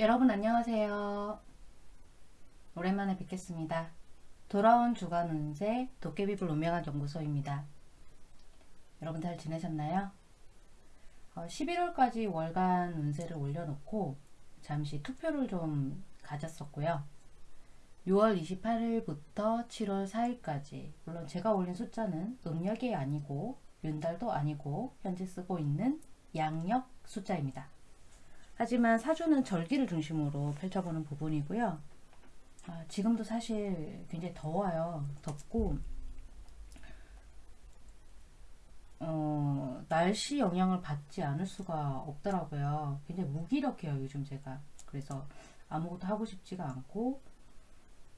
여러분 안녕하세요. 오랜만에 뵙겠습니다. 돌아온 주간 운세 도깨비불 운명학 연구소입니다. 여러분 잘 지내셨나요? 어, 11월까지 월간 운세를 올려놓고 잠시 투표를 좀 가졌었고요. 6월 28일부터 7월 4일까지 물론 제가 올린 숫자는 음력이 아니고 윤달도 아니고 현재 쓰고 있는 양력 숫자입니다. 하지만 사주는 절기를 중심으로 펼쳐보는 부분이고요. 아, 지금도 사실 굉장히 더워요. 덥고 어, 날씨 영향을 받지 않을 수가 없더라고요. 굉장히 무기력해요. 요즘 제가. 그래서 아무것도 하고 싶지가 않고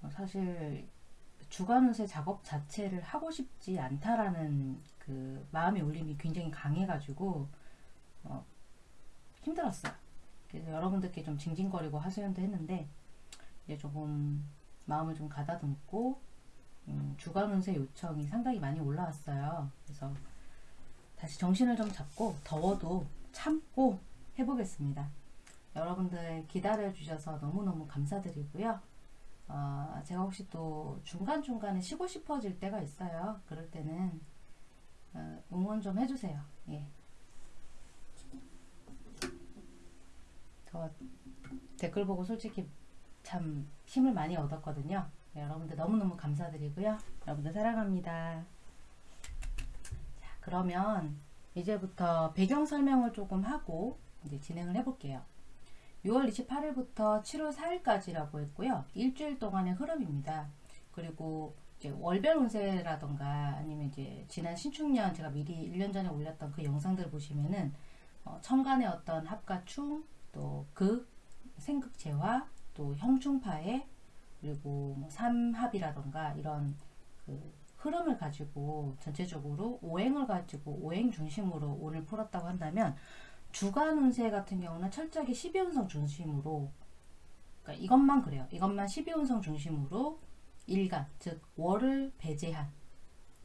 어, 사실 주간운세 작업 자체를 하고 싶지 않다라는 그 마음의 울림이 굉장히 강해가지고 어, 힘들었어요. 여러분들께 좀 징징거리고 하소연도 했는데 이제 조금 마음을 좀 가다듬고 음, 주간 운세 요청이 상당히 많이 올라왔어요. 그래서 다시 정신을 좀 잡고 더워도 참고 해보겠습니다. 여러분들 기다려 주셔서 너무너무 감사드리고요. 어, 제가 혹시 또 중간중간에 쉬고 싶어질 때가 있어요. 그럴 때는 어, 응원 좀 해주세요. 예. 저 댓글 보고 솔직히 참 힘을 많이 얻었거든요. 네, 여러분들 너무너무 감사드리고요. 여러분들 사랑합니다. 자, 그러면 이제부터 배경 설명을 조금 하고 이제 진행을 해볼게요. 6월 28일부터 7월 4일까지라고 했고요. 일주일 동안의 흐름입니다. 그리고 월별 운세라던가 아니면 이제 지난 신축년 제가 미리 1년 전에 올렸던 그 영상들 보시면은 어, 천간의 어떤 합가충 또 극, 생극제화, 또 형충파해 그리고 뭐 삼합이라던가 이런 그 흐름을 가지고 전체적으로 오행을 가지고 오행 중심으로 오늘 풀었다고 한다면 주간 운세 같은 경우는 철저하게 12운성 중심으로 그러니까 이것만 그래요. 이것만 12운성 중심으로 일간 즉 월을 배제한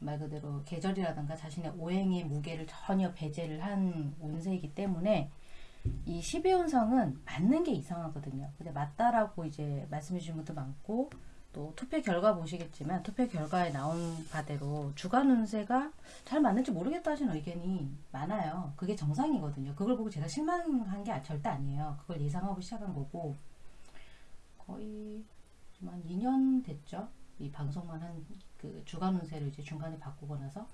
말 그대로 계절이라든가 자신의 오행의 무게를 전혀 배제를 한 운세이기 때문에 이 12운성은 맞는 게 이상하거든요. 근데 맞다라고 이제 말씀해 주신 분도 많고 또 투표 결과 보시겠지만 투표 결과에 나온 바대로 주간 운세가 잘 맞는지 모르겠다 하시는 의견이 많아요. 그게 정상이거든요. 그걸 보고 제가 실망한 게 절대 아니에요. 그걸 예상하고 시작한 거고 거의 한 2년 됐죠. 이 방송만 한 그 주간 운세를 이제 중간에 바꾸고 나서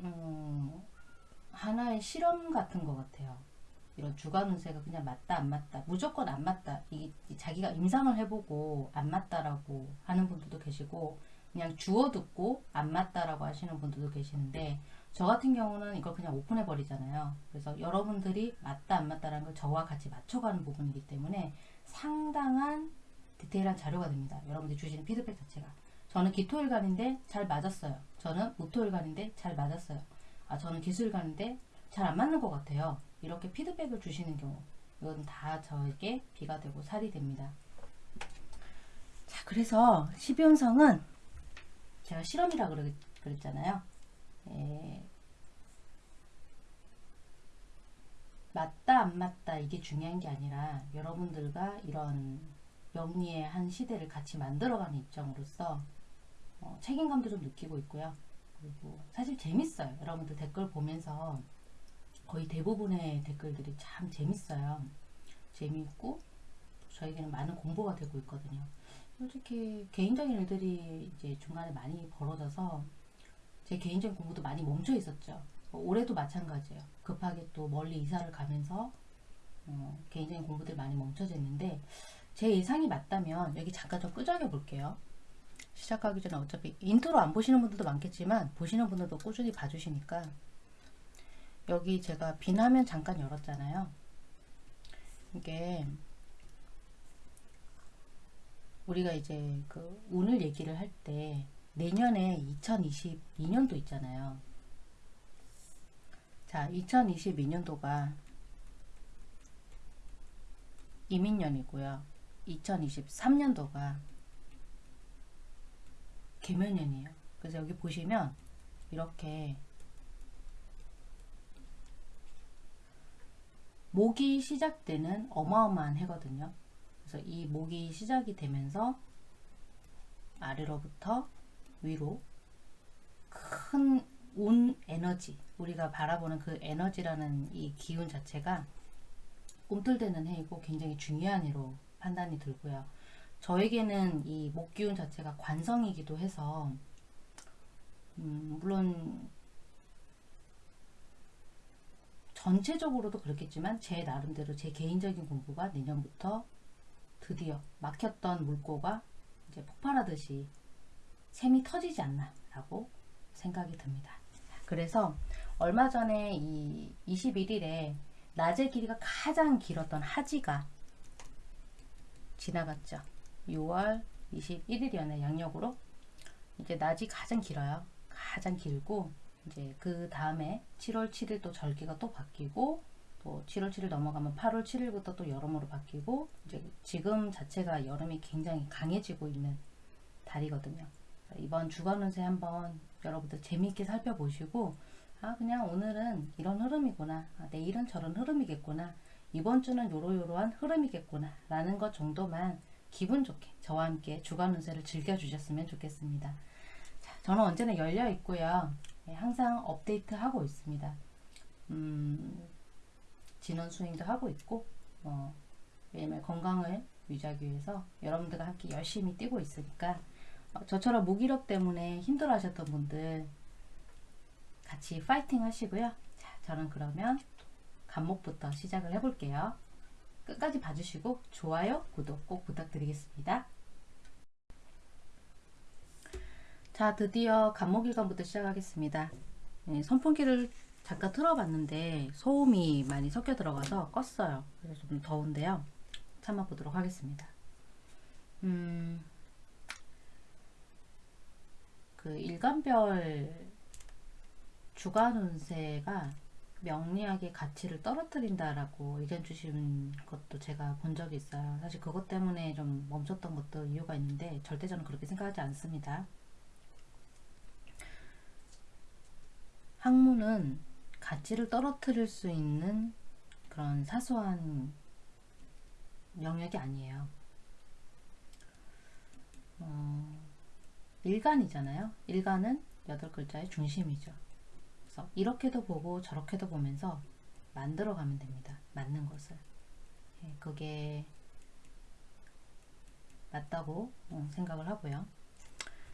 음, 하나의 실험 같은 것 같아요. 이런 주간 운세가 그냥 맞다 안 맞다 무조건 안 맞다. 이게 자기가 임상을 해보고 안 맞다라고 하는 분들도 계시고 그냥 주워 듣고 안 맞다라고 하시는 분들도 계시는데 저 같은 경우는 이걸 그냥 오픈해 버리잖아요. 그래서 여러분들이 맞다 안 맞다라는 걸 저와 같이 맞춰가는 부분이기 때문에 상당한 디테일한 자료가 됩니다. 여러분들이 주시는 피드백 자체가. 저는 기토일간인데 잘 맞았어요. 저는 무토일간인데 잘 맞았어요 아 저는 기술일간인데 잘 안 맞는 것 같아요 이렇게 피드백을 주시는 경우 이건 다 저에게 비가 되고 살이 됩니다. 자 그래서 12운성은 제가 실험이라 그랬, 그랬잖아요. 예, 맞다 안 맞다 이게 중요한 게 아니라 여러분들과 이런 영리의 한 시대를 같이 만들어가는 입장으로서 어, 책임감도 좀 느끼고 있고요. 그리고 사실 재밌어요. 여러분들 댓글 보면서 거의 대부분의 댓글들이 참 재밌어요. 재미있고 저에게는 많은 공부가 되고 있거든요. 솔직히 개인적인 일들이 이제 중간에 많이 벌어져서 제 개인적인 공부도 많이 멈춰 있었죠. 올해도 마찬가지예요. 급하게 또 멀리 이사를 가면서 어, 개인적인 공부들 많이 멈춰져 있는데 제 예상이 맞다면 여기 잠깐 좀 끄적여 볼게요. 시작하기 전에 어차피 인트로 안 보시는 분들도 많겠지만 보시는 분들도 꾸준히 봐주시니까 여기 제가 비나면 잠깐 열었잖아요. 이게 우리가 이제 그 운을 얘기를 할 때 내년에 2022년도 있잖아요. 자, 2022년도가 이민년이고요. 2023년도가 개면년이에요. 그래서 여기 보시면 이렇게 목이 시작되는 어마어마한 해거든요. 그래서 이 목이 시작이 되면서 아래로부터 위로 큰 온 에너지 우리가 바라보는 그 에너지라는 이 기운 자체가 꿈틀대는 해이고 굉장히 중요한 해로 판단이 들고요. 저에게는 이 목기운 자체가 관성이기도 해서 음, 물론 전체적으로도 그렇겠지만 제 나름대로 제 개인적인 공부가 내년부터 드디어 막혔던 물꼬가 이제 폭발하듯이 샘이 터지지 않나 라고 생각이 듭니다. 그래서 얼마 전에 이 21일에 낮의 길이가 가장 길었던 하지가 지나갔죠. 6월 21일이었네 양력으로 이제 낮이 가장 길어요. 가장 길고 이제 그 다음에 7월 7일 또 절기가 또 바뀌고 또 7월 7일 넘어가면 8월 7일부터 또 여름으로 바뀌고 이제 지금 자체가 여름이 굉장히 강해지고 있는 달이거든요. 이번 주간 운세 한번 여러분들 재미있게 살펴보시고 아 그냥 오늘은 이런 흐름이구나 아, 내일은 저런 흐름이겠구나 이번 주는 요러요러한 흐름이겠구나 라는 것 정도만 기분 좋게 저와 함께 주간 운세를 즐겨주셨으면 좋겠습니다. 자, 저는 언제나 열려 있고요. 네, 항상 업데이트 하고 있습니다. 음, 진원 수행도 하고 있고 어, 매일매일 건강을 유지하기 위해서 여러분들과 함께 열심히 뛰고 있으니까 어, 저처럼 무기력 때문에 힘들어 하셨던 분들 같이 파이팅 하시고요. 자, 저는 그러면 간목부터 시작을 해볼게요. 끝까지 봐주시고 좋아요, 구독 꼭 부탁드리겠습니다. 자, 드디어 간목일관부터 시작하겠습니다. 네, 선풍기를 잠깐 틀어봤는데 소음이 많이 섞여 들어가서 껐어요. 그래서 좀 더운데요. 참아보도록 하겠습니다. 음, 그 일간별 주간 운세가 명리학의 가치를 떨어뜨린다라고 의견 주신 것도 제가 본 적이 있어요. 사실 그것 때문에 좀 멈췄던 것도 이유가 있는데 절대 저는 그렇게 생각하지 않습니다. 학문은 가치를 떨어뜨릴 수 있는 그런 사소한 영역이 아니에요. 어, 일간이잖아요. 일간은 여덟 글자의 중심이죠. 그래서 이렇게도 보고 저렇게도 보면서 만들어 가면 됩니다. 맞는 것을. 예, 그게 맞다고 어, 생각을 하고요.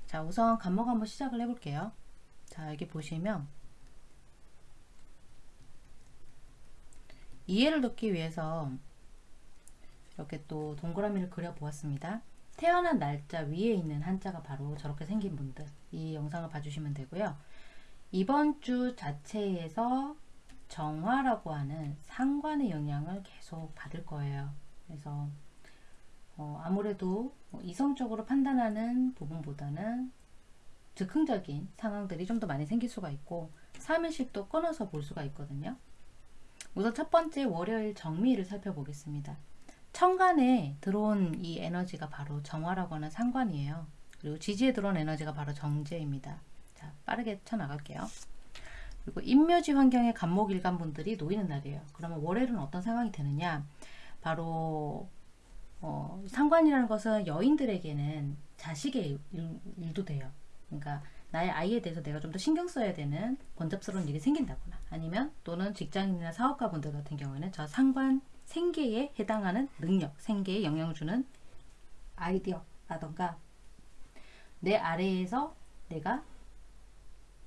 자, 우선 간목 한번 시작을 해볼게요. 자, 여기 보시면 이해를 돕기 위해서 이렇게 또 동그라미를 그려 보았습니다. 태어난 날짜 위에 있는 한자가 바로 저렇게 생긴 분들 이 영상을 봐주시면 되고요. 이번 주 자체에서 정화라고 하는 상관의 영향을 계속 받을 거예요. 그래서 어, 아무래도 이성적으로 판단하는 부분보다는 즉흥적인 상황들이 좀 더 많이 생길 수가 있고 3일씩도 끊어서 볼 수가 있거든요. 우선 첫 번째 월요일 정미를 살펴보겠습니다. 천간에 들어온 이 에너지가 바로 정화라고 하는 상관이에요. 그리고 지지에 들어온 에너지가 바로 정제입니다. 자, 빠르게 쳐나갈게요. 그리고 인묘지 환경의 간목 일간 분들이 놓이는 날이에요. 그러면 월요일은 어떤 상황이 되느냐? 바로 어, 상관이라는 것은 여인들에게는 자식의 일, 도 돼요. 그러니까 나의 아이에 대해서 내가 좀 더 신경 써야 되는 번잡스러운 일이 생긴다거나 아니면 또는 직장인이나 사업가 분들 같은 경우에는 저 상관 생계에 해당하는 능력, 생계에 영향을 주는 아이디어라던가 내 아래에서 내가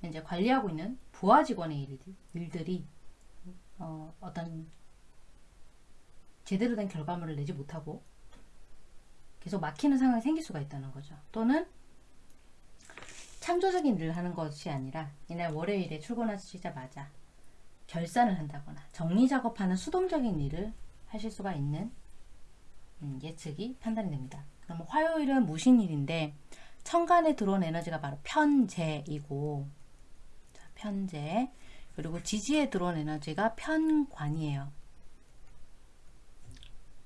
이제 관리하고 있는 부하 직원의 일 들이 어, 어떤 제대로 된 결과물을 내지 못하고 계속 막히는 상황이 생길 수가 있다는 거죠. 또는 창조적인 일을 하는 것이 아니라 이날 월요일에 출근하시자마자 결산을 한다거나 정리 작업하는 수동적인 일을 하실 수가 있는 음, 예측이 판단이 됩니다. 그럼 화요일은 무신일인데 천간에 들어온 에너지가 바로 편재이고 자, 편재 그리고 지지에 들어온 에너지가 편관이에요.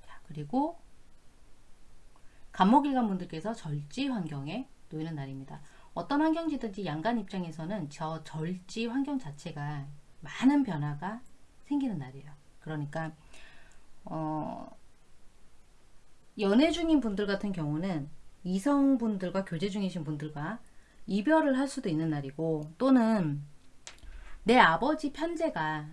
자, 그리고 간목일간 분들께서 절지 환경에 놓이는 날입니다. 어떤 환경지든지 양간 입장에서는 저 절지 환경 자체가 많은 변화가 생기는 날이에요. 그러니까 어, 연애 중인 분들 같은 경우는 이성분들과 교제 중이신 분들과 이별을 할 수도 있는 날이고 또는 내 아버지 편제가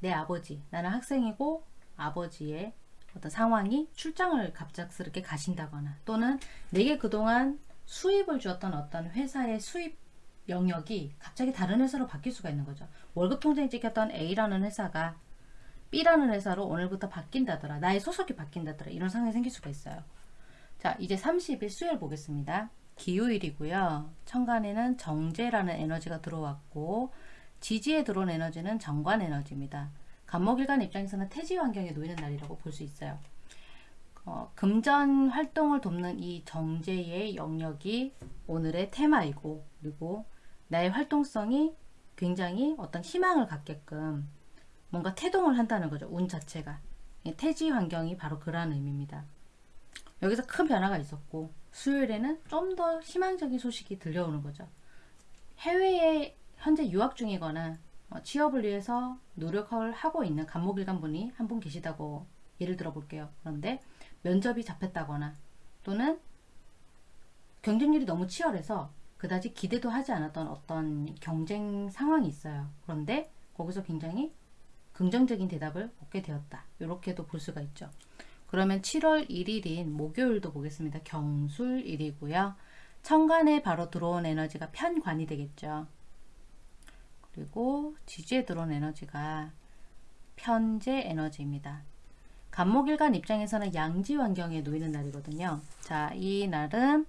내 아버지 나는 학생이고 아버지의 어떤 상황이 출장을 갑작스럽게 가신다거나 또는 내게 그동안 수입을 주었던 어떤 회사의 수입 영역이 갑자기 다른 회사로 바뀔 수가 있는 거죠. 월급 통장에 찍혔던 A라는 회사가 B라는 회사로 오늘부터 바뀐다더라. 나의 소속이 바뀐다더라. 이런 상황이 생길 수가 있어요. 자, 이제 30일 수요일 보겠습니다. 기요일이고요. 천간에는 정제라는 에너지가 들어왔고 지지에 들어온 에너지는 정관 에너지입니다. 간목일간 입장에서는 태지 환경에 놓이는 날이라고 볼 수 있어요. 어, 금전 활동을 돕는 이 정제의 영역이 오늘의 테마이고 그리고 나의 활동성이 굉장히 어떤 희망을 갖게끔 뭔가 태동을 한다는 거죠. 운 자체가. 태지 환경이 바로 그러한 의미입니다. 여기서 큰 변화가 있었고 수요일에는 좀 더 희망적인 소식이 들려오는 거죠. 해외에 현재 유학 중이거나 어, 취업을 위해서 노력을 하고 있는 간목일간 분이 한 분 계시다고 예를 들어 볼게요. 그런데 면접이 잡혔다거나 또는 경쟁률이 너무 치열해서 그다지 기대도 하지 않았던 어떤 경쟁 상황이 있어요. 그런데 거기서 굉장히 긍정적인 대답을 얻게 되었다. 이렇게도 볼 수가 있죠. 그러면 7월 1일인 목요일도 보겠습니다. 경술일이고요. 천간에 바로 들어온 에너지가 편관이 되겠죠. 그리고 지지에 들어온 에너지가 편제 에너지입니다. 간목일간 입장에서는 양지 환경에 놓이는 날이거든요. 자, 이 날은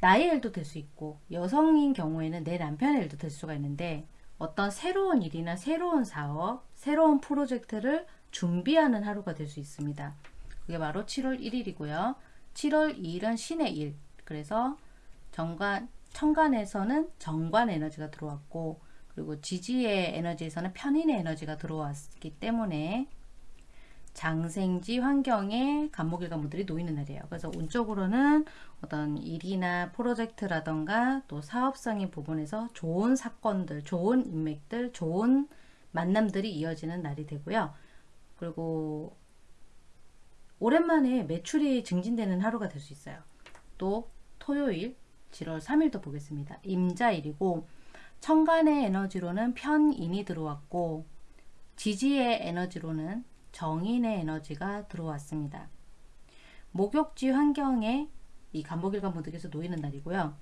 나의 일도 될 수 있고 여성인 경우에는 내 남편의 일도 될 수가 있는데 어떤 새로운 일이나 새로운 사업, 새로운 프로젝트를 준비하는 하루가 될 수 있습니다. 그게 바로 7월 1일이고요. 7월 2일은 신의 일. 그래서 정관, 천간에서는 정관 에너지가 들어왔고 그리고 지지의 에너지에서는 편인의 에너지가 들어왔기 때문에 장생지 환경에 간목일간 분들이 놓이는 날이에요. 그래서 운적으로는 어떤 일이나 프로젝트라던가 또 사업성의 부분에서 좋은 사건들, 좋은 인맥들, 좋은 만남들이 이어지는 날이 되고요. 그리고 오랜만에 매출이 증진되는 하루가 될 수 있어요. 또 토요일 7월 3일도 보겠습니다. 임자일이고 천간의 에너지로는 편인이 들어왔고 지지의 에너지로는 정인의 에너지가 들어왔습니다. 목욕지 환경에 이 간목일간 분들께서 놓이는 날이고요.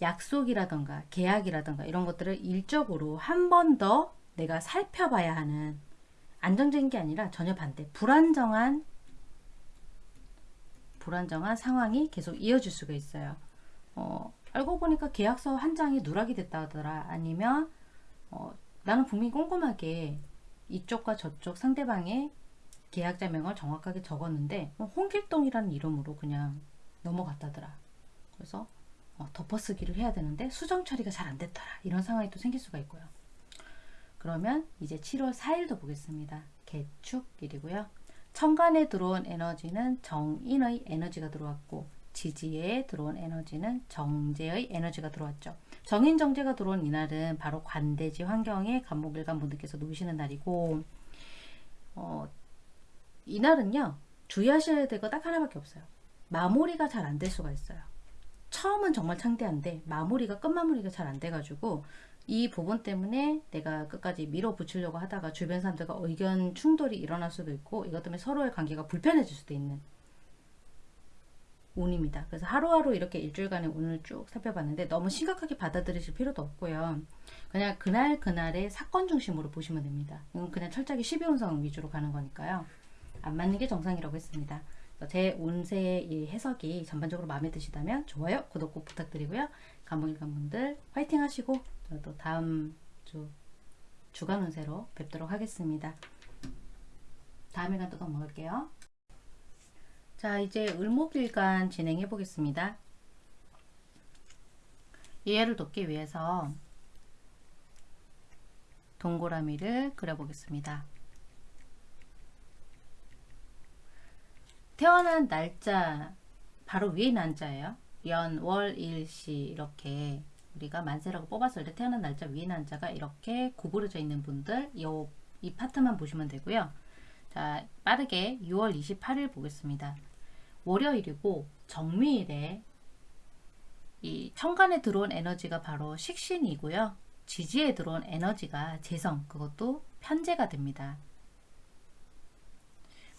약속이라던가 계약이라던가 이런 것들을 일적으로 한 번 더 내가 살펴봐야 하는 안정적인 게 아니라 전혀 반대 불안정한 불안정한 상황이 계속 이어질 수가 있어요. 어, 알고 보니까 계약서 한 장이 누락이 됐다 하더라 아니면 어, 나는 분명히 꼼꼼하게 이쪽과 저쪽 상대방의 계약자 명을 정확하게 적었는데 어, 홍길동이라는 이름으로 그냥 넘어갔다더라. 그래서 어, 덮어쓰기를 해야 되는데 수정 처리가 잘 안 됐더라. 이런 상황이 또 생길 수가 있고요. 그러면 이제 7월 4일도 보겠습니다. 개축일이고요. 천간에 들어온 에너지는 정인의 에너지가 들어왔고 지지에 들어온 에너지는 정제의 에너지가 들어왔죠. 정인 정제가 들어온 이날은 바로 관대지 환경에 간목일간 분들께서 놓으시는 날이고 어, 이날은요 주의하셔야 될 거 딱 하나밖에 없어요. 마무리가 잘 안 될 수가 있어요. 처음은 정말 창대한데 마무리가 끝마무리가 잘 안 돼가지고 이 부분 때문에 내가 끝까지 밀어붙이려고 하다가 주변 사람들과 의견 충돌이 일어날 수도 있고 이것 때문에 서로의 관계가 불편해질 수도 있는 운입니다. 그래서 하루하루 이렇게 일주일간의 운을 쭉 살펴봤는데 너무 심각하게 받아들이실 필요도 없고요. 그냥 그날 그날의 사건 중심으로 보시면 됩니다. 이건 그냥 철저하게 12운성 위주로 가는 거니까요. 안 맞는 게 정상이라고 했습니다. 제 운세의 해석이 전반적으로 마음에 드시다면 좋아요, 구독 꼭 부탁드리고요. 감목일관 분들 화이팅 하시고 저도 다음 주 주간 운세로 뵙도록 하겠습니다. 다음 일간 또 넘어갈게요. 자 이제 을목일간 진행해 보겠습니다. 이해를 돕기 위해서 동그라미를 그려보겠습니다. 태어난 날짜 바로 위에 난자예요. 연, 월, 일, 시 이렇게 우리가 만세라고 뽑았을 때 태어난 날짜 위에 난자가 이렇게 구부러져 있는 분들 요, 이 파트만 보시면 되고요. 자, 빠르게 6월 28일 보겠습니다. 월요일이고 정미일에 이 천간에 들어온 에너지가 바로 식신이고요. 지지에 들어온 에너지가 재성, 그것도 편제가 됩니다.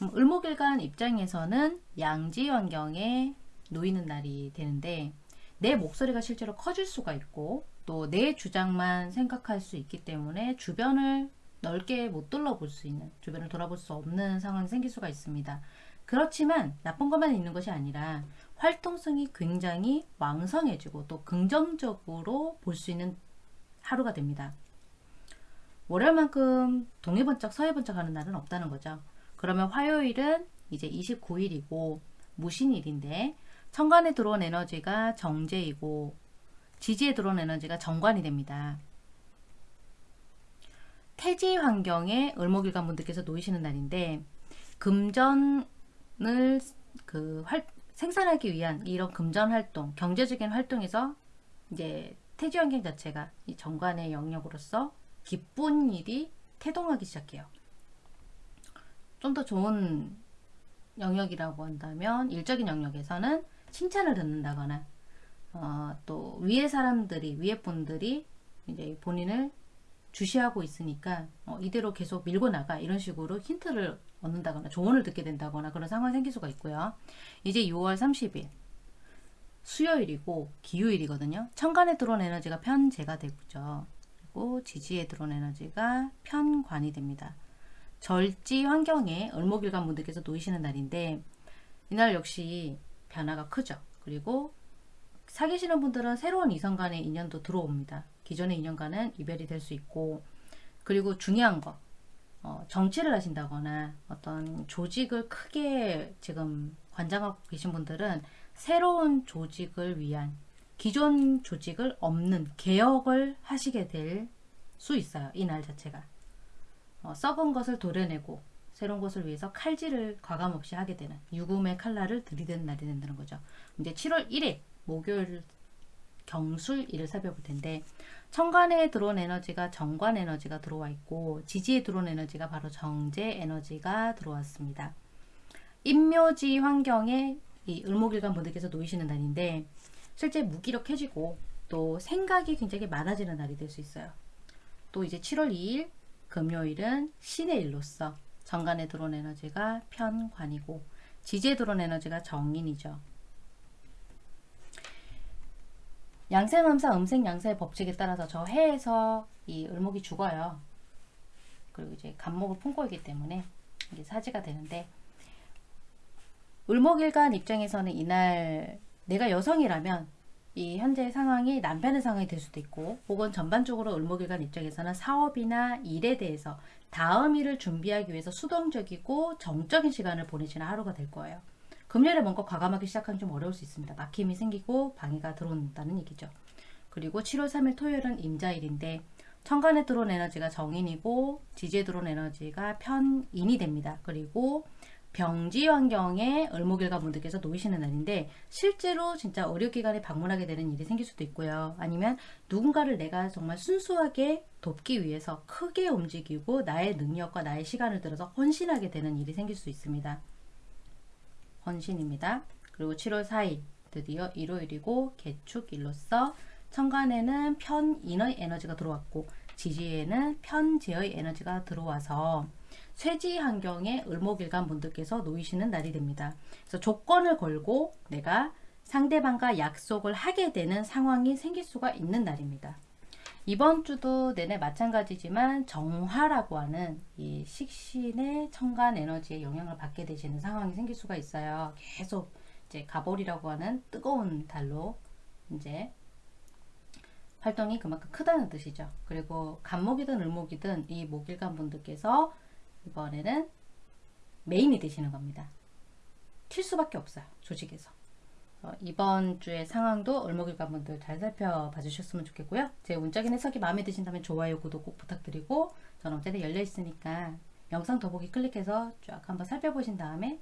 음, 을목일간 입장에서는 양지 환경에 놓이는 날이 되는데 내 목소리가 실제로 커질 수가 있고 또 내 주장만 생각할 수 있기 때문에 주변을 넓게 못 둘러볼 수 있는 주변을 돌아볼 수 없는 상황이 생길 수가 있습니다. 그렇지만 나쁜 것만 있는 것이 아니라 활동성이 굉장히 왕성해지고 또 긍정적으로 볼 수 있는 하루가 됩니다. 월요일만큼 동해번쩍 서해번쩍 하는 날은 없다는 거죠. 그러면 화요일은 이제 29일이고 무신일인데 천간에 들어온 에너지가 정제이고 지지에 들어온 에너지가 정관이 됩니다. 태지 환경에 을목일간 분들께서 놓이시는 날인데 금전 을 그 활, 생산하기 위한 이런 금전 활동, 경제적인 활동에서 이제 태지 환경 자체가 이 정관의 영역으로서 기쁜 일이 태동하기 시작해요. 좀 더 좋은 영역이라고 한다면 일적인 영역에서는 칭찬을 듣는다거나 어, 또 위에 사람들이 위에 분들이 이제 본인을 주시하고 있으니까 어, 이대로 계속 밀고 나가 이런 식으로 힌트를 얻는다거나 조언을 듣게 된다거나 그런 상황이 생길 수가 있고요. 이제 6월 30일 수요일이고 기후일이거든요. 천간에 들어온 에너지가 편제가 되죠. 그리고 지지에 들어온 에너지가 편관이 됩니다. 절지 환경에 을목일간 분들께서 놓이시는 날인데 이날 역시 변화가 크죠. 그리고 사귀시는 분들은 새로운 이성 간의 인연도 들어옵니다. 기존의 인연과는 이별이 될 수 있고 그리고 중요한 거 어, 정치를 하신다거나 어떤 조직을 크게 지금 관장하고 계신 분들은 새로운 조직을 위한 기존 조직을 없는 개혁을 하시게 될 수 있어요. 이 날 자체가. 어, 썩은 것을 도려내고 새로운 것을 위해서 칼질을 과감없이 하게 되는 유금의 칼날을 들이대는 날이 된다는 거죠. 이제 7월 1일 목요일 경술일을 살펴볼 텐데 천간에 들어온 에너지가 정관 에너지가 들어와 있고 지지에 들어온 에너지가 바로 정제 에너지가 들어왔습니다. 임묘지 환경에 이 을목일간 분들께서 놓이시는 날인데 실제 무기력해지고 또 생각이 굉장히 많아지는 날이 될 수 있어요. 또 이제 7월 2일 금요일은 신의 일로서 정관에 들어온 에너지가 편관이고 지지에 들어온 에너지가 정인이죠. 양생음사 음생양사의 법칙에 따라서 저 해에서 이 을목이 죽어요. 그리고 이제 간목을 품고 있기 때문에 이게 사지가 되는데 을목일간 입장에서는 이날 내가 여성이라면 이 현재 상황이 남편의 상황이 될 수도 있고 혹은 전반적으로 을목일간 입장에서는 사업이나 일에 대해서 다음 일을 준비하기 위해서 수동적이고 정적인 시간을 보내시는 하루가 될 거예요. 금요일에 뭔가 과감하게 시작하기 좀 어려울 수 있습니다. 막힘이 생기고 방해가 들어온다는 얘기죠. 그리고 7월 3일 토요일은 임자일인데 천간에 들어온 에너지가 정인이고 지지에 들어온 에너지가 편인이 됩니다. 그리고 병지 환경에 을목일가 분들께서 놓이시는 날인데 실제로 진짜 의료기관에 방문하게 되는 일이 생길 수도 있고요. 아니면 누군가를 내가 정말 순수하게 돕기 위해서 크게 움직이고 나의 능력과 나의 시간을 들어서 헌신하게 되는 일이 생길 수 있습니다. 헌신입니다. 그리고 7월 4일 드디어 일요일이고 개축일로서 천간에는 편인의 에너지가 들어왔고 지지에는 편재의 에너지가 들어와서 쇠지 환경에 을목일간 분들께서 놓이시는 날이 됩니다. 그래서 조건을 걸고 내가 상대방과 약속을 하게 되는 상황이 생길 수가 있는 날입니다. 이번 주도 내내 마찬가지지만 정화라고 하는 이 식신의 천간 에너지의 영향을 받게 되시는 상황이 생길 수가 있어요. 계속 이제 가볼이라고 하는 뜨거운 달로 이제 활동이 그만큼 크다는 뜻이죠. 그리고 간목이든 을목이든 이 목일간 분들께서 이번에는 메인이 되시는 겁니다. 튈 수밖에 없어요. 조직에서. 어, 이번 주의 상황도 을목일간 분들 잘 살펴봐 주셨으면 좋겠고요. 제 문적인 해석이 마음에 드신다면 좋아요, 구독 꼭 부탁드리고 저는 어제는 열려 있으니까 영상 더보기 클릭해서 쫙 한번 살펴보신 다음에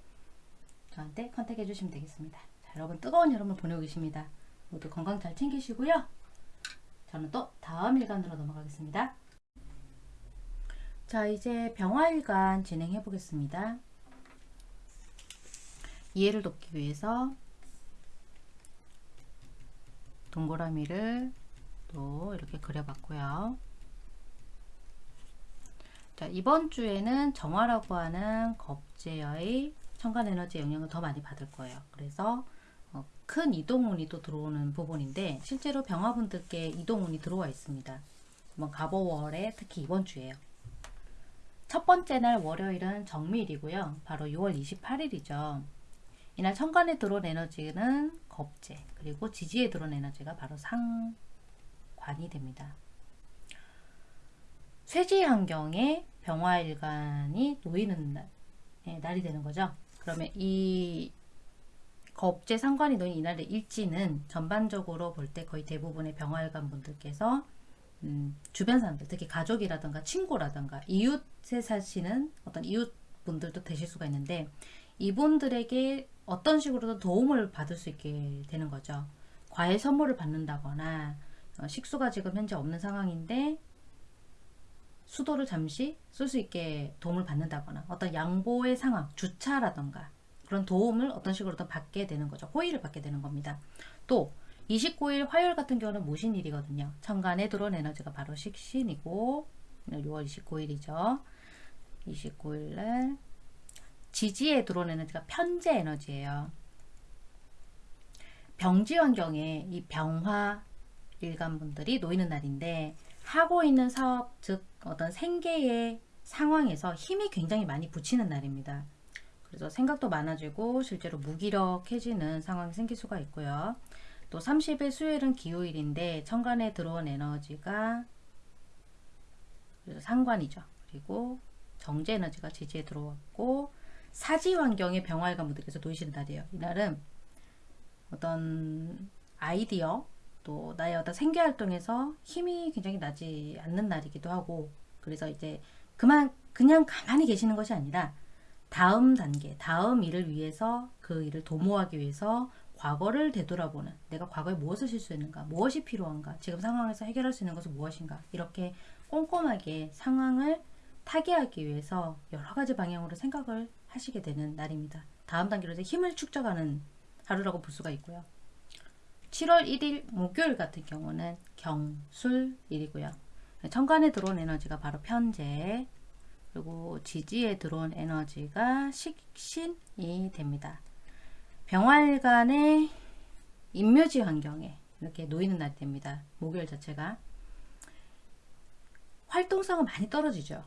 저한테 컨택해 주시면 되겠습니다. 자, 여러분 뜨거운 여름을 보내고 계십니다. 모두 건강 잘 챙기시고요. 저는 또 다음 일간으로 넘어가겠습니다. 자 이제 병화일간 진행해 보겠습니다. 이해를 돕기 위해서 동그라미를 또 이렇게 그려봤고요. 자 이번 주에는 정화라고 하는 겁제의 천간 에너지 영향을 더 많이 받을 거예요. 그래서 어, 큰 이동운이 또 들어오는 부분인데 실제로 병화분들께 이동운이 들어와 있습니다. 가보월에 특히 이번 주에요. 첫 번째 날 월요일은 정밀이고요. 바로 6월 28일이죠. 이날 천간에 들어온 에너지는 겁재 그리고 지지에 들어온 에너지가 바로 상관이 됩니다. 쇠지 환경에 병화일간이 놓이는 날, 네, 날이 되는 거죠. 그러면 이 겁재 상관이 놓인 이날의 일지는 전반적으로 볼 때 거의 대부분의 병화일간 분들께서 음, 주변 사람들, 특히 가족이라든가 친구라든가 이웃에 사시는 어떤 이웃 분들도 되실 수가 있는데 이분들에게 어떤 식으로든 도움을 받을 수 있게 되는 거죠. 과일 선물을 받는다거나 어, 식수가 지금 현재 없는 상황인데 수도를 잠시 쓸 수 있게 도움을 받는다거나 어떤 양보의 상황, 주차라던가 그런 도움을 어떤 식으로든 받게 되는 거죠. 호의를 받게 되는 겁니다. 또 29일 화요일 같은 경우는 무신일이거든요. 천간에 들어온 에너지가 바로 식신이고 6월 29일이죠. 29일 날 지지에 들어온 에너지가 편재 에너지예요. 병지 환경에 이 병화 일간분들이 놓이는 날인데 하고 있는 사업 즉 어떤 생계의 상황에서 힘이 굉장히 많이 붙이는 날입니다. 그래서 생각도 많아지고 실제로 무기력해지는 상황이 생길 수가 있고요. 또 30일 수요일은 기후일인데 천간에 들어온 에너지가 상관이죠. 그리고 정제 에너지가 지지에 들어왔고 사지 환경의 병화일관 분들께서 날이에요. 이날은 어떤 아이디어 또 나의 어떤 생계 활동에서 힘이 굉장히 나지 않는 날이기도 하고 그래서 이제 그만 그냥 가만히 계시는 것이 아니라 다음 단계, 다음 일을 위해서 그 일을 도모하기 위해서 과거를 되돌아보는 내가 과거에 무엇을 실수했는가 무엇이 필요한가 지금 상황에서 해결할 수 있는 것은 무엇인가 이렇게 꼼꼼하게 상황을 타개하기 위해서 여러 가지 방향으로 생각을 하시게 되는 날입니다. 다음 단계로 힘을 축적하는 하루라고 볼 수가 있고요. 7월 1일 목요일 같은 경우는 경술일이고요. 천간에 들어온 에너지가 바로 편재 그리고 지지에 들어온 에너지가 식신이 됩니다. 병활간의 인묘지 환경에 이렇게 놓이는 날이 됩니다. 목요일 자체가 활동성은 많이 떨어지죠.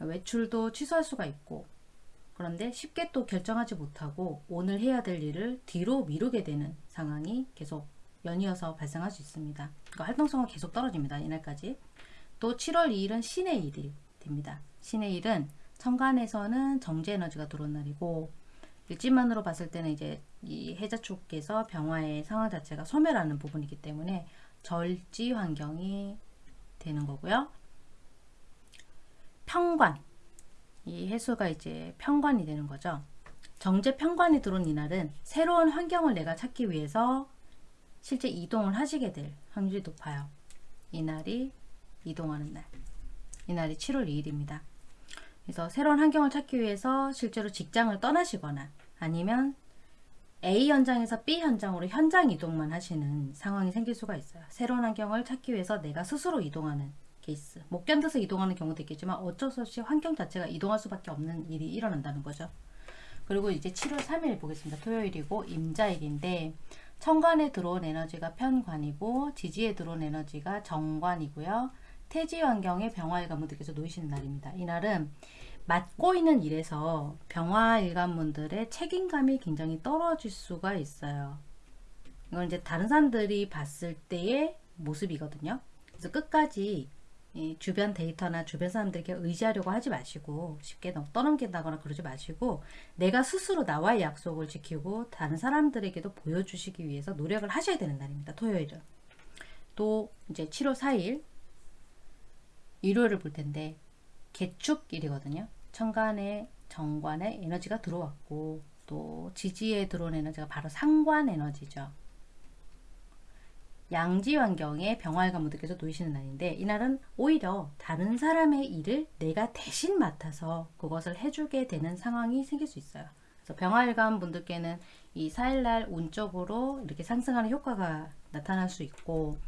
외출도 취소할 수가 있고 그런데 쉽게 또 결정하지 못하고 오늘 해야 될 일을 뒤로 미루게 되는 상황이 계속 연이어서 발생할 수 있습니다. 그러니까 활동성은 계속 떨어집니다. 이날까지. 또 7월 2일은 신의 일이 됩니다. 신의 일은 천간에서는 정제 에너지가 들어온 날이고 일지만으로 봤을 때는 이제 이 해자 쪽에서 병화의 상황 자체가 소멸하는 부분이기 때문에 절지 환경이 되는 거고요. 평관 이 해수가 이제 평관이 되는 거죠. 정제 평관이 들어온 이날은 새로운 환경을 내가 찾기 위해서 실제 이동을 하시게 될 확률이 높아요. 이날이 이동하는 날. 이날이 7월 2일입니다. 그래서 새로운 환경을 찾기 위해서 실제로 직장을 떠나시거나 아니면 A 현장에서 B 현장으로 현장 이동만 하시는 상황이 생길 수가 있어요. 새로운 환경을 찾기 위해서 내가 스스로 이동하는 케이스. 못 견뎌서 이동하는 경우도 있겠지만 어쩔 수 없이 환경 자체가 이동할 수밖에 없는 일이 일어난다는 거죠. 그리고 이제 7월 3일 보겠습니다. 토요일이고 임자일인데 천간에 들어온 에너지가 편관이고 지지에 들어온 에너지가 정관이고요. 태지 환경에 병화일관분들 께서 놓이시는 날입니다. 이날은 맡고 있는 일에서 병화일관분들의 책임감이 굉장히 떨어질 수가 있어요. 이건 이제 다른 사람들이 봤을 때의 모습이거든요. 그래서 끝까지 주변 데이터나 주변 사람들에게 의지하려고 하지 마시고 쉽게 떠넘긴다거나 그러지 마시고 내가 스스로 나와의 약속을 지키고 다른 사람들에게도 보여주시기 위해서 노력을 하셔야 되는 날입니다. 토요일은. 또 이제 7월 4일 일요일을 볼 텐데 개축일이거든요. 천간에 정관에 에너지가 들어왔고 또 지지에 들어온 에너지가 바로 상관 에너지죠. 양지 환경에 병활과 무득께서 놓이시는 날인데 이날은 오히려 다른 사람의 일을 내가 대신 맡아서 그것을 해주게 되는 상황이 생길 수 있어요. 그래서 병활관 분들께는 이 4일날 운적으로 이렇게 상승하는 효과가 나타날 수 있고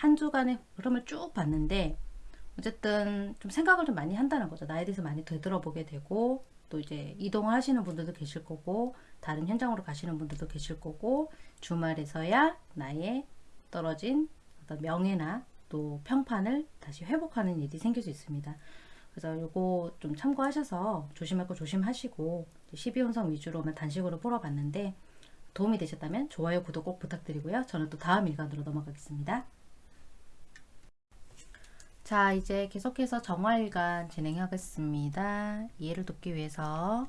한 주간의 흐름을 쭉 봤는데 어쨌든 좀 생각을 좀 많이 한다는 거죠. 나에 대해서 많이 되돌아보게 되고 또 이제 이동을 하시는 분들도 계실 거고 다른 현장으로 가시는 분들도 계실 거고 주말에서야 나의 떨어진 어떤 명예나 또 평판을 다시 회복하는 일이 생길 수 있습니다. 그래서 이거 좀 참고하셔서 조심할 거 조심하시고 12운성 위주로만 단식으로 풀어봤는데 도움이 되셨다면 좋아요, 구독 꼭 부탁드리고요. 저는 또 다음 일간으로 넘어가겠습니다. 자 이제 계속해서 정화일간 진행하겠습니다. 이해를 돕기 위해서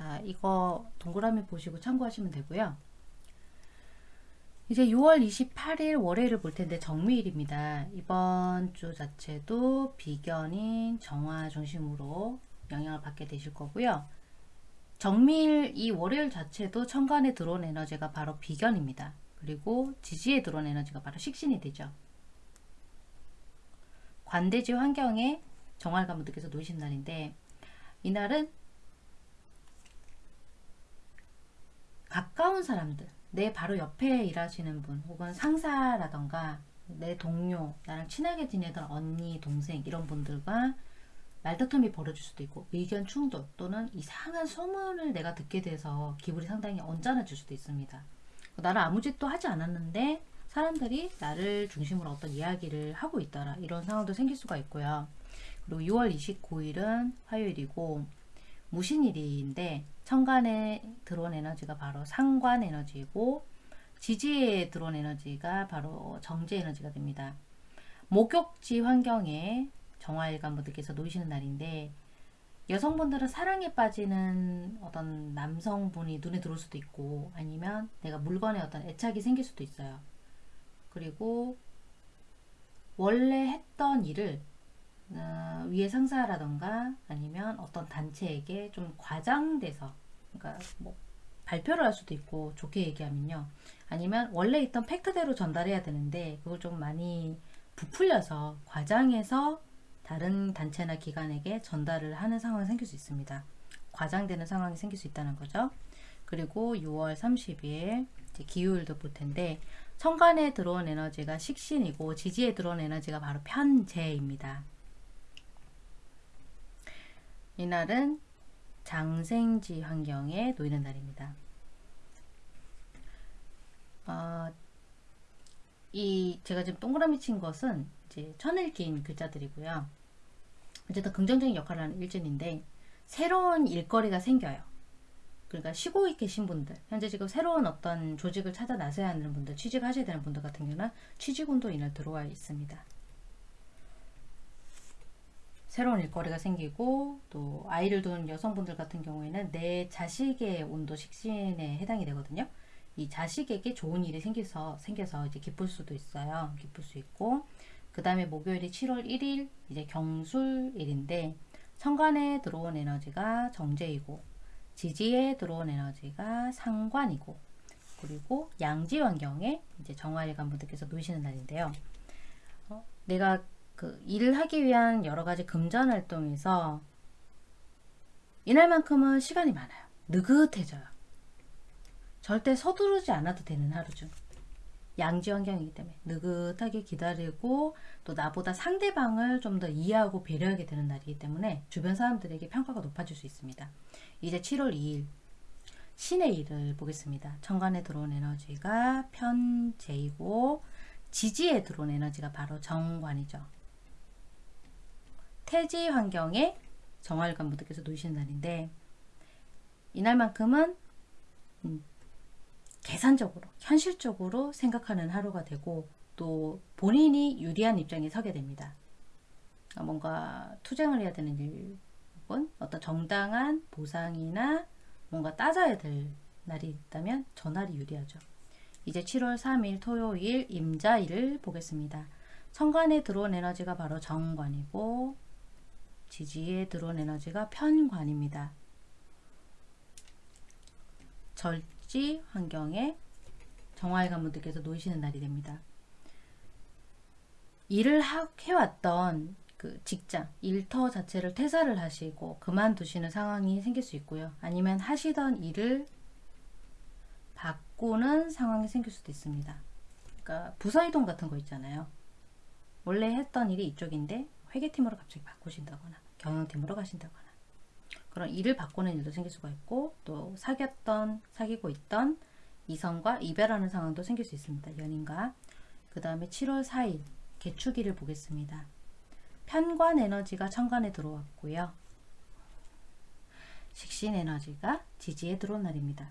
자 이거 동그라미 보시고 참고하시면 되고요. 이제 6월 28일 월요일을 볼 텐데 정미일입니다. 이번 주 자체도 비견인 정화 중심으로 영향을 받게 되실 거고요. 정밀 이 월요일 자체도 천간에 들어온 에너지가 바로 비견입니다. 그리고 지지에 들어온 에너지가 바로 식신이 되죠. 관대지 환경에 정활관분들께서 놓이신 날인데 이날은 가까운 사람들 내 바로 옆에 일하시는 분 혹은 상사라던가 내 동료 나랑 친하게 지내던 언니 동생 이런 분들과 말다툼이 벌어질 수도 있고 의견 충돌 또는 이상한 소문을 내가 듣게 돼서 기분이 상당히 언짢아질 수도 있습니다. 나를 아무 짓도 하지 않았는데 사람들이 나를 중심으로 어떤 이야기를 하고 있더라 이런 상황도 생길 수가 있고요. 그리고 6월 29일은 화요일이고 무신일인데 천간에 들어온 에너지가 바로 상관 에너지이고 지지에 들어온 에너지가 바로 정제 에너지가 됩니다. 목욕지 환경에 정화일관 분들께서 놓이시는 날인데 여성분들은 사랑에 빠지는 어떤 남성분이 눈에 들어올 수도 있고 아니면 내가 물건에 어떤 애착이 생길 수도 있어요. 그리고 원래 했던 일을 어, 위에 상사라던가 아니면 어떤 단체에게 좀 과장돼서 그러니까 뭐 발표를 할 수도 있고 좋게 얘기하면요. 아니면 원래 있던 팩트대로 전달해야 되는데 그걸 좀 많이 부풀려서 과장해서 다른 단체나 기관에게 전달을 하는 상황이 생길 수 있습니다. 과장되는 상황이 생길 수 있다는 거죠. 그리고 6월 30일 기후일도 볼 텐데 천간에 들어온 에너지가 식신이고 지지에 들어온 에너지가 바로 편재입니다. 이날은 장생지 환경에 놓이는 날입니다. 어, 이 제가 지금 동그라미 친 것은 이제 천일기인 글자들이고요. 어쨌든 긍정적인 역할을 하는 일진인데 새로운 일거리가 생겨요. 그러니까 쉬고 계신 분들 현재 지금 새로운 어떤 조직을 찾아 나서야 하는 분들 취직하셔야 되는 분들 같은 경우는 취직운도 이날 들어와 있습니다. 새로운 일거리가 생기고 또 아이를 둔 여성분들 같은 경우에는 내 자식의 온도 식신에 해당이 되거든요. 이 자식에게 좋은 일이 생겨서 생겨서 이제 기쁠 수도 있어요. 기쁠 수 있고 그 다음에 목요일이 7월 1일 이제 경술일인데 천간에 들어온 에너지가 정제이고 지지에 들어온 에너지가 상관이고 그리고 양지 환경에 이제 정화일관 분들께서 놓이시는 날인데요. 어, 내가 그 일을 하기 위한 여러 가지 금전 활동에서 이날만큼은 시간이 많아요. 느긋해져요. 절대 서두르지 않아도 되는 하루죠. 양지 환경이기 때문에 느긋하게 기다리고 또 나보다 상대방을 좀 더 이해하고 배려하게 되는 날이기 때문에 주변 사람들에게 평가가 높아질 수 있습니다. 이제 7월 2일 신의 일을 보겠습니다. 천간에 들어온 에너지가 편재이고 지지에 들어온 에너지가 바로 정관이죠. 태지 환경에 정활관 분들께서 놓으시는 날인데 이날만큼은 음, 계산적으로 현실적으로 생각하는 하루가 되고 또 본인이 유리한 입장에 서게 됩니다. 아, 뭔가 투쟁을 해야 되는 일 혹은 어떤 정당한 보상이나 뭔가 따져야 될 날이 있다면 저 날이 유리하죠. 이제 7월 3일 토요일 임자일을 보겠습니다. 천간에 들어온 에너지가 바로 정관이고 지지에 들어온 에너지가 편관입니다. 절지 환경에 정화의 가문들께서 놓이시는 날이 됩니다. 일을 하, 해왔던 그 직장, 일터 자체를 퇴사를 하시고 그만두시는 상황이 생길 수 있고요. 아니면 하시던 일을 바꾸는 상황이 생길 수도 있습니다. 그러니까 부서 이동 같은 거 있잖아요. 원래 했던 일이 이쪽인데 회계팀으로 갑자기 바꾸신다거나 경영팀으로 가신다거나 그런 일을 바꾸는 일도 생길 수가 있고 또 사귀었던 사귀고 있던 이성과 이별하는 상황도 생길 수 있습니다. 연인과 그 다음에 7월 4일 개축일을 보겠습니다. 편관 에너지가 천간에 들어왔고요. 식신 에너지가 지지에 들어온 날입니다.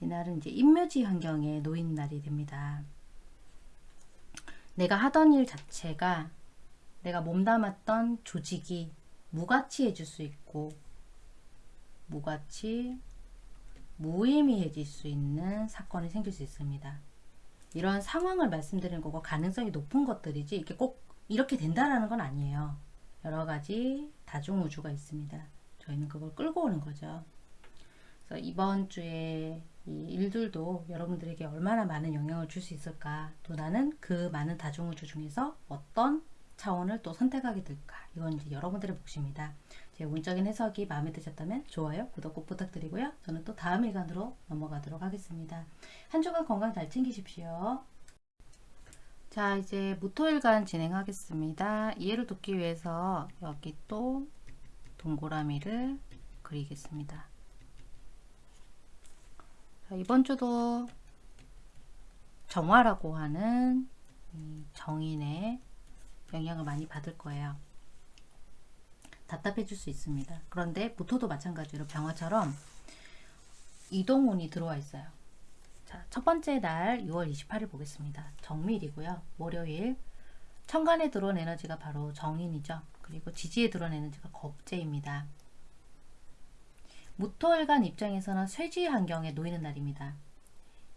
이날은 이제 인묘지 환경에 놓인 날이 됩니다. 내가 하던 일 자체가 내가 몸담았던 조직이 무가치해질 수 있고 무가치, 무의미해질 수 있는 사건이 생길 수 있습니다. 이런 상황을 말씀드리는 거고 가능성이 높은 것들이지 이게 꼭 이렇게 된다라는 건 아니에요. 여러 가지 다중우주가 있습니다. 저희는 그걸 끌고 오는 거죠. 그래서 이번 주에 이 일들도 여러분들에게 얼마나 많은 영향을 줄 수 있을까 또 나는 그 많은 다중우주 중에서 어떤 차원을 또 선택하게 될까 이건 이제 여러분들의 몫입니다. 제 운적인 해석이 마음에 드셨다면 좋아요, 구독 꼭 부탁드리고요. 저는 또 다음 일간으로 넘어가도록 하겠습니다. 한 주간 건강 잘 챙기십시오. 자 이제 무토일간 진행하겠습니다. 이해를 돕기 위해서 여기 또 동그라미를 그리겠습니다. 자, 이번 주도 정화라고 하는 정인의 영향을 많이 받을 거예요. 답답해질 수 있습니다. 그런데 무토도 마찬가지로 병화처럼 이동운이 들어와 있어요. 자, 첫 번째 날 6월 28일 보겠습니다. 정밀이고요. 월요일 천간에 들어온 에너지가 바로 정인이죠. 그리고 지지에 들어온 에너지가 겁재입니다. 무토일간 입장에서는 쇠지 환경에 놓이는 날입니다.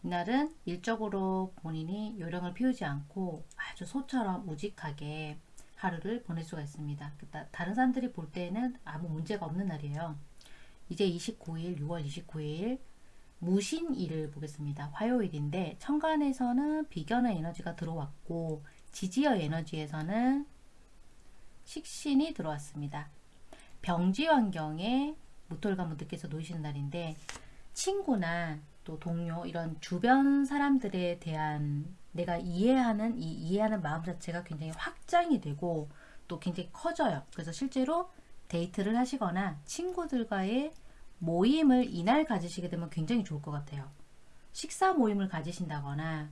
이날은 일적으로 본인이 요령을 피우지 않고 아주 소처럼 우직하게 하루를 보낼 수가 있습니다. 그러니까 다른 사람들이 볼 때는 아무 문제가 없는 날이에요. 이제 29일, 6월 29일 무신일을 보겠습니다. 화요일인데 천간에서는 비견의 에너지가 들어왔고 지지어 에너지에서는 식신이 들어왔습니다. 병지 환경에 무톨가무들께서 놓이시는 날인데 친구나 또 동료 이런 주변 사람들에 대한 내가 이해하는 이 이해하는 마음 자체가 굉장히 확장이 되고 또 굉장히 커져요. 그래서 실제로 데이트를 하시거나 친구들과의 모임을 이날 가지시게 되면 굉장히 좋을 것 같아요. 식사 모임을 가지신다거나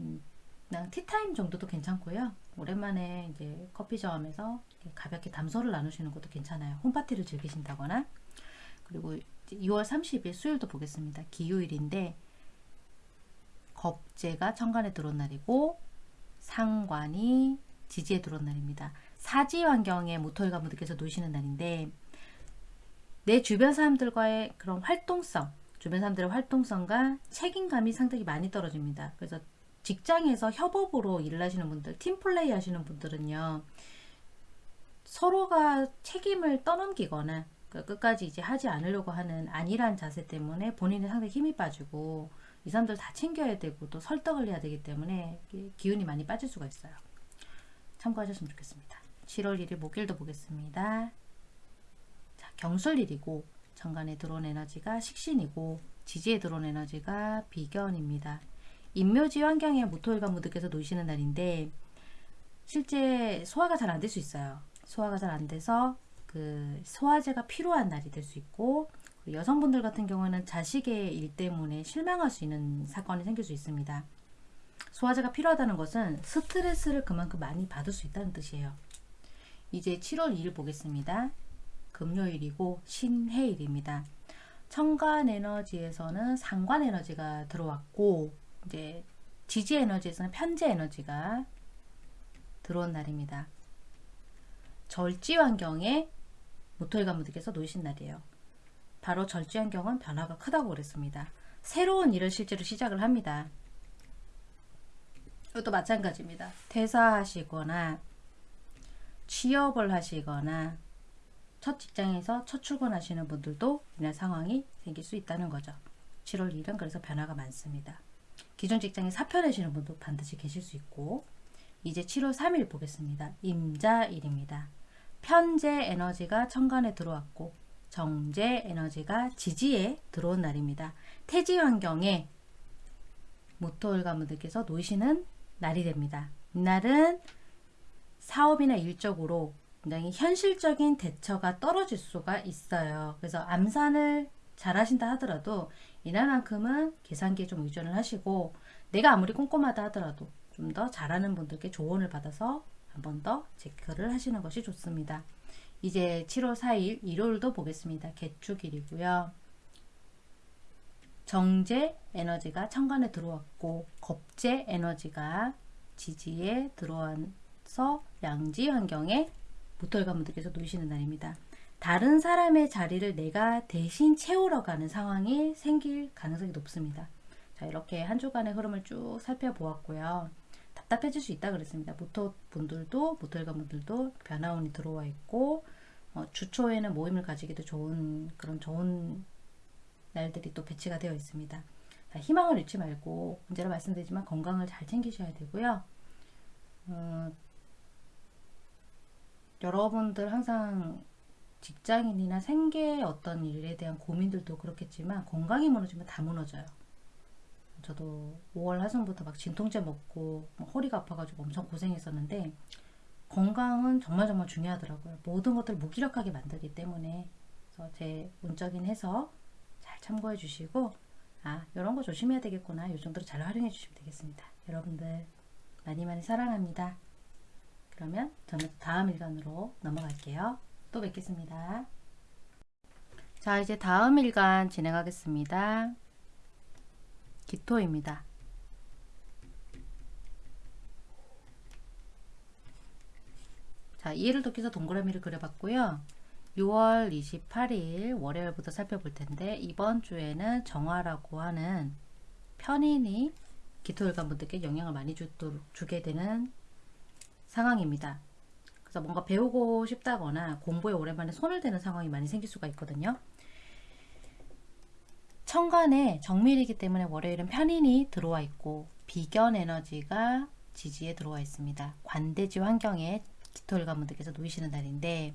음, 그냥 티타임 정도도 괜찮고요. 오랜만에 이제 커피점에서 가볍게 담소를 나누시는 것도 괜찮아요. 홈파티를 즐기신다거나 그리고 2월 30일 수요일도 보겠습니다. 기요일인데 겁재가 천간에 들어온 날이고 상관이 지지에 들어온 날입니다. 사지 환경에 모토일가 분들께서 놓으시는 날인데 내 주변 사람들과의 그런 활동성, 주변 사람들의 활동성과 책임감이 상당히 많이 떨어집니다. 그래서 직장에서 협업으로 일을 하시는 분들, 팀플레이 하시는 분들은요. 서로가 책임을 떠넘기거나 그 끝까지 이제 하지 않으려고 하는 안일한 자세 때문에 본인이 상당히 힘이 빠지고 이 사람들 다 챙겨야 되고 또 설득을 해야 되기 때문에 기운이 많이 빠질 수가 있어요. 참고하셨으면 좋겠습니다. 7월 1일 목요일도 보겠습니다. 자, 경술일이고 정간에 들어온 에너지가 식신이고 지지에 들어온 에너지가 비견입니다. 인묘지 환경에 무토일과 무득께서 놓이시는 날인데 실제 소화가 잘 안 될 수 있어요. 소화가 잘 안 돼서 그 소화제가 필요한 날이 될 수 있고 여성분들 같은 경우는 자식의 일 때문에 실망할 수 있는 사건이 생길 수 있습니다. 소화제가 필요하다는 것은 스트레스를 그만큼 많이 받을 수 있다는 뜻이에요. 이제 7월 2일 보겠습니다. 금요일이고 신해일입니다. 천간 에너지에서는 상관 에너지가 들어왔고 이제 지지 에너지에서는 편재 에너지가 들어온 날입니다. 절지 환경에 모토일관분들께서 놓으신 날이에요. 바로 절지 환경은 변화가 크다고 그랬습니다. 새로운 일을 실제로 시작을 합니다. 이것도 마찬가지입니다. 퇴사하시거나 취업을 하시거나 첫 직장에서 첫 출근하시는 분들도 이날 상황이 생길 수 있다는 거죠. 7월 1일은 그래서 변화가 많습니다. 기존 직장에 사표 내시는 분도 반드시 계실 수 있고 이제 7월 3일 보겠습니다. 임자일입니다. 편재 에너지가 천간에 들어왔고 정제 에너지가 지지에 들어온 날입니다. 태지 환경에 모토일 가문들께서 놓이시는 날이 됩니다. 이날은 사업이나 일적으로 굉장히 현실적인 대처가 떨어질 수가 있어요. 그래서 암산을 잘 하신다 하더라도 이날만큼은 계산기에 좀 의존을 하시고 내가 아무리 꼼꼼하다 하더라도 좀 더 잘하는 분들께 조언을 받아서 한 번 더 체크를 하시는 것이 좋습니다. 이제 7월 4일 일요일도 보겠습니다. 개축일이고요. 정제 에너지가 천간에 들어왔고 겁제 에너지가 지지에 들어와서 양지 환경에 모털가분들께서 놓이시는 날입니다. 다른 사람의 자리를 내가 대신 채우러 가는 상황이 생길 가능성이 높습니다. 자 이렇게 한 주간의 흐름을 쭉 살펴보았고요. 답답해질 수 있다 그랬습니다. 모토 분들도 모토일가 분들도 변화운이 들어와 있고 어, 주초에는 모임을 가지기도 좋은 그런 좋은 날들이 또 배치가 되어 있습니다. 자, 희망을 잃지 말고 언제나 말씀드리지만 건강을 잘 챙기셔야 되고요. 어, 여러분들 항상 직장인이나 생계 어떤 일에 대한 고민들도 그렇겠지만 건강이 무너지면 다 무너져요. 저도 5월 하순부터 막 진통제 먹고 허리가 아파가지고 엄청 고생했었는데 건강은 정말 정말 중요하더라고요. 모든 것들을 무기력하게 만들기 때문에 그래서 제 운적인 해서 잘 참고해 주시고 아 이런 거 조심해야 되겠구나 이 정도로 잘 활용해 주시면 되겠습니다. 여러분들 많이 많이 사랑합니다. 그러면 저는 다음 일간으로 넘어갈게요. 또 뵙겠습니다. 자 이제 다음 일간 진행하겠습니다. 기토입니다. 자, 이해를 돕기서 동그라미를 그려봤고요. 6월 28일 월요일부터 살펴볼 텐데 이번 주에는 정화라고 하는 편인이 기토일관 분들께 영향을 많이 주도록 주게 되는 상황입니다. 그래서 뭔가 배우고 싶다거나 공부에 오랜만에 손을 대는 상황이 많이 생길 수가 있거든요. 천간에 정밀이기 때문에 월요일은 편인이 들어와 있고 비견 에너지가 지지에 들어와 있습니다. 관대지 환경에 가문들께서 놓이시는 날인데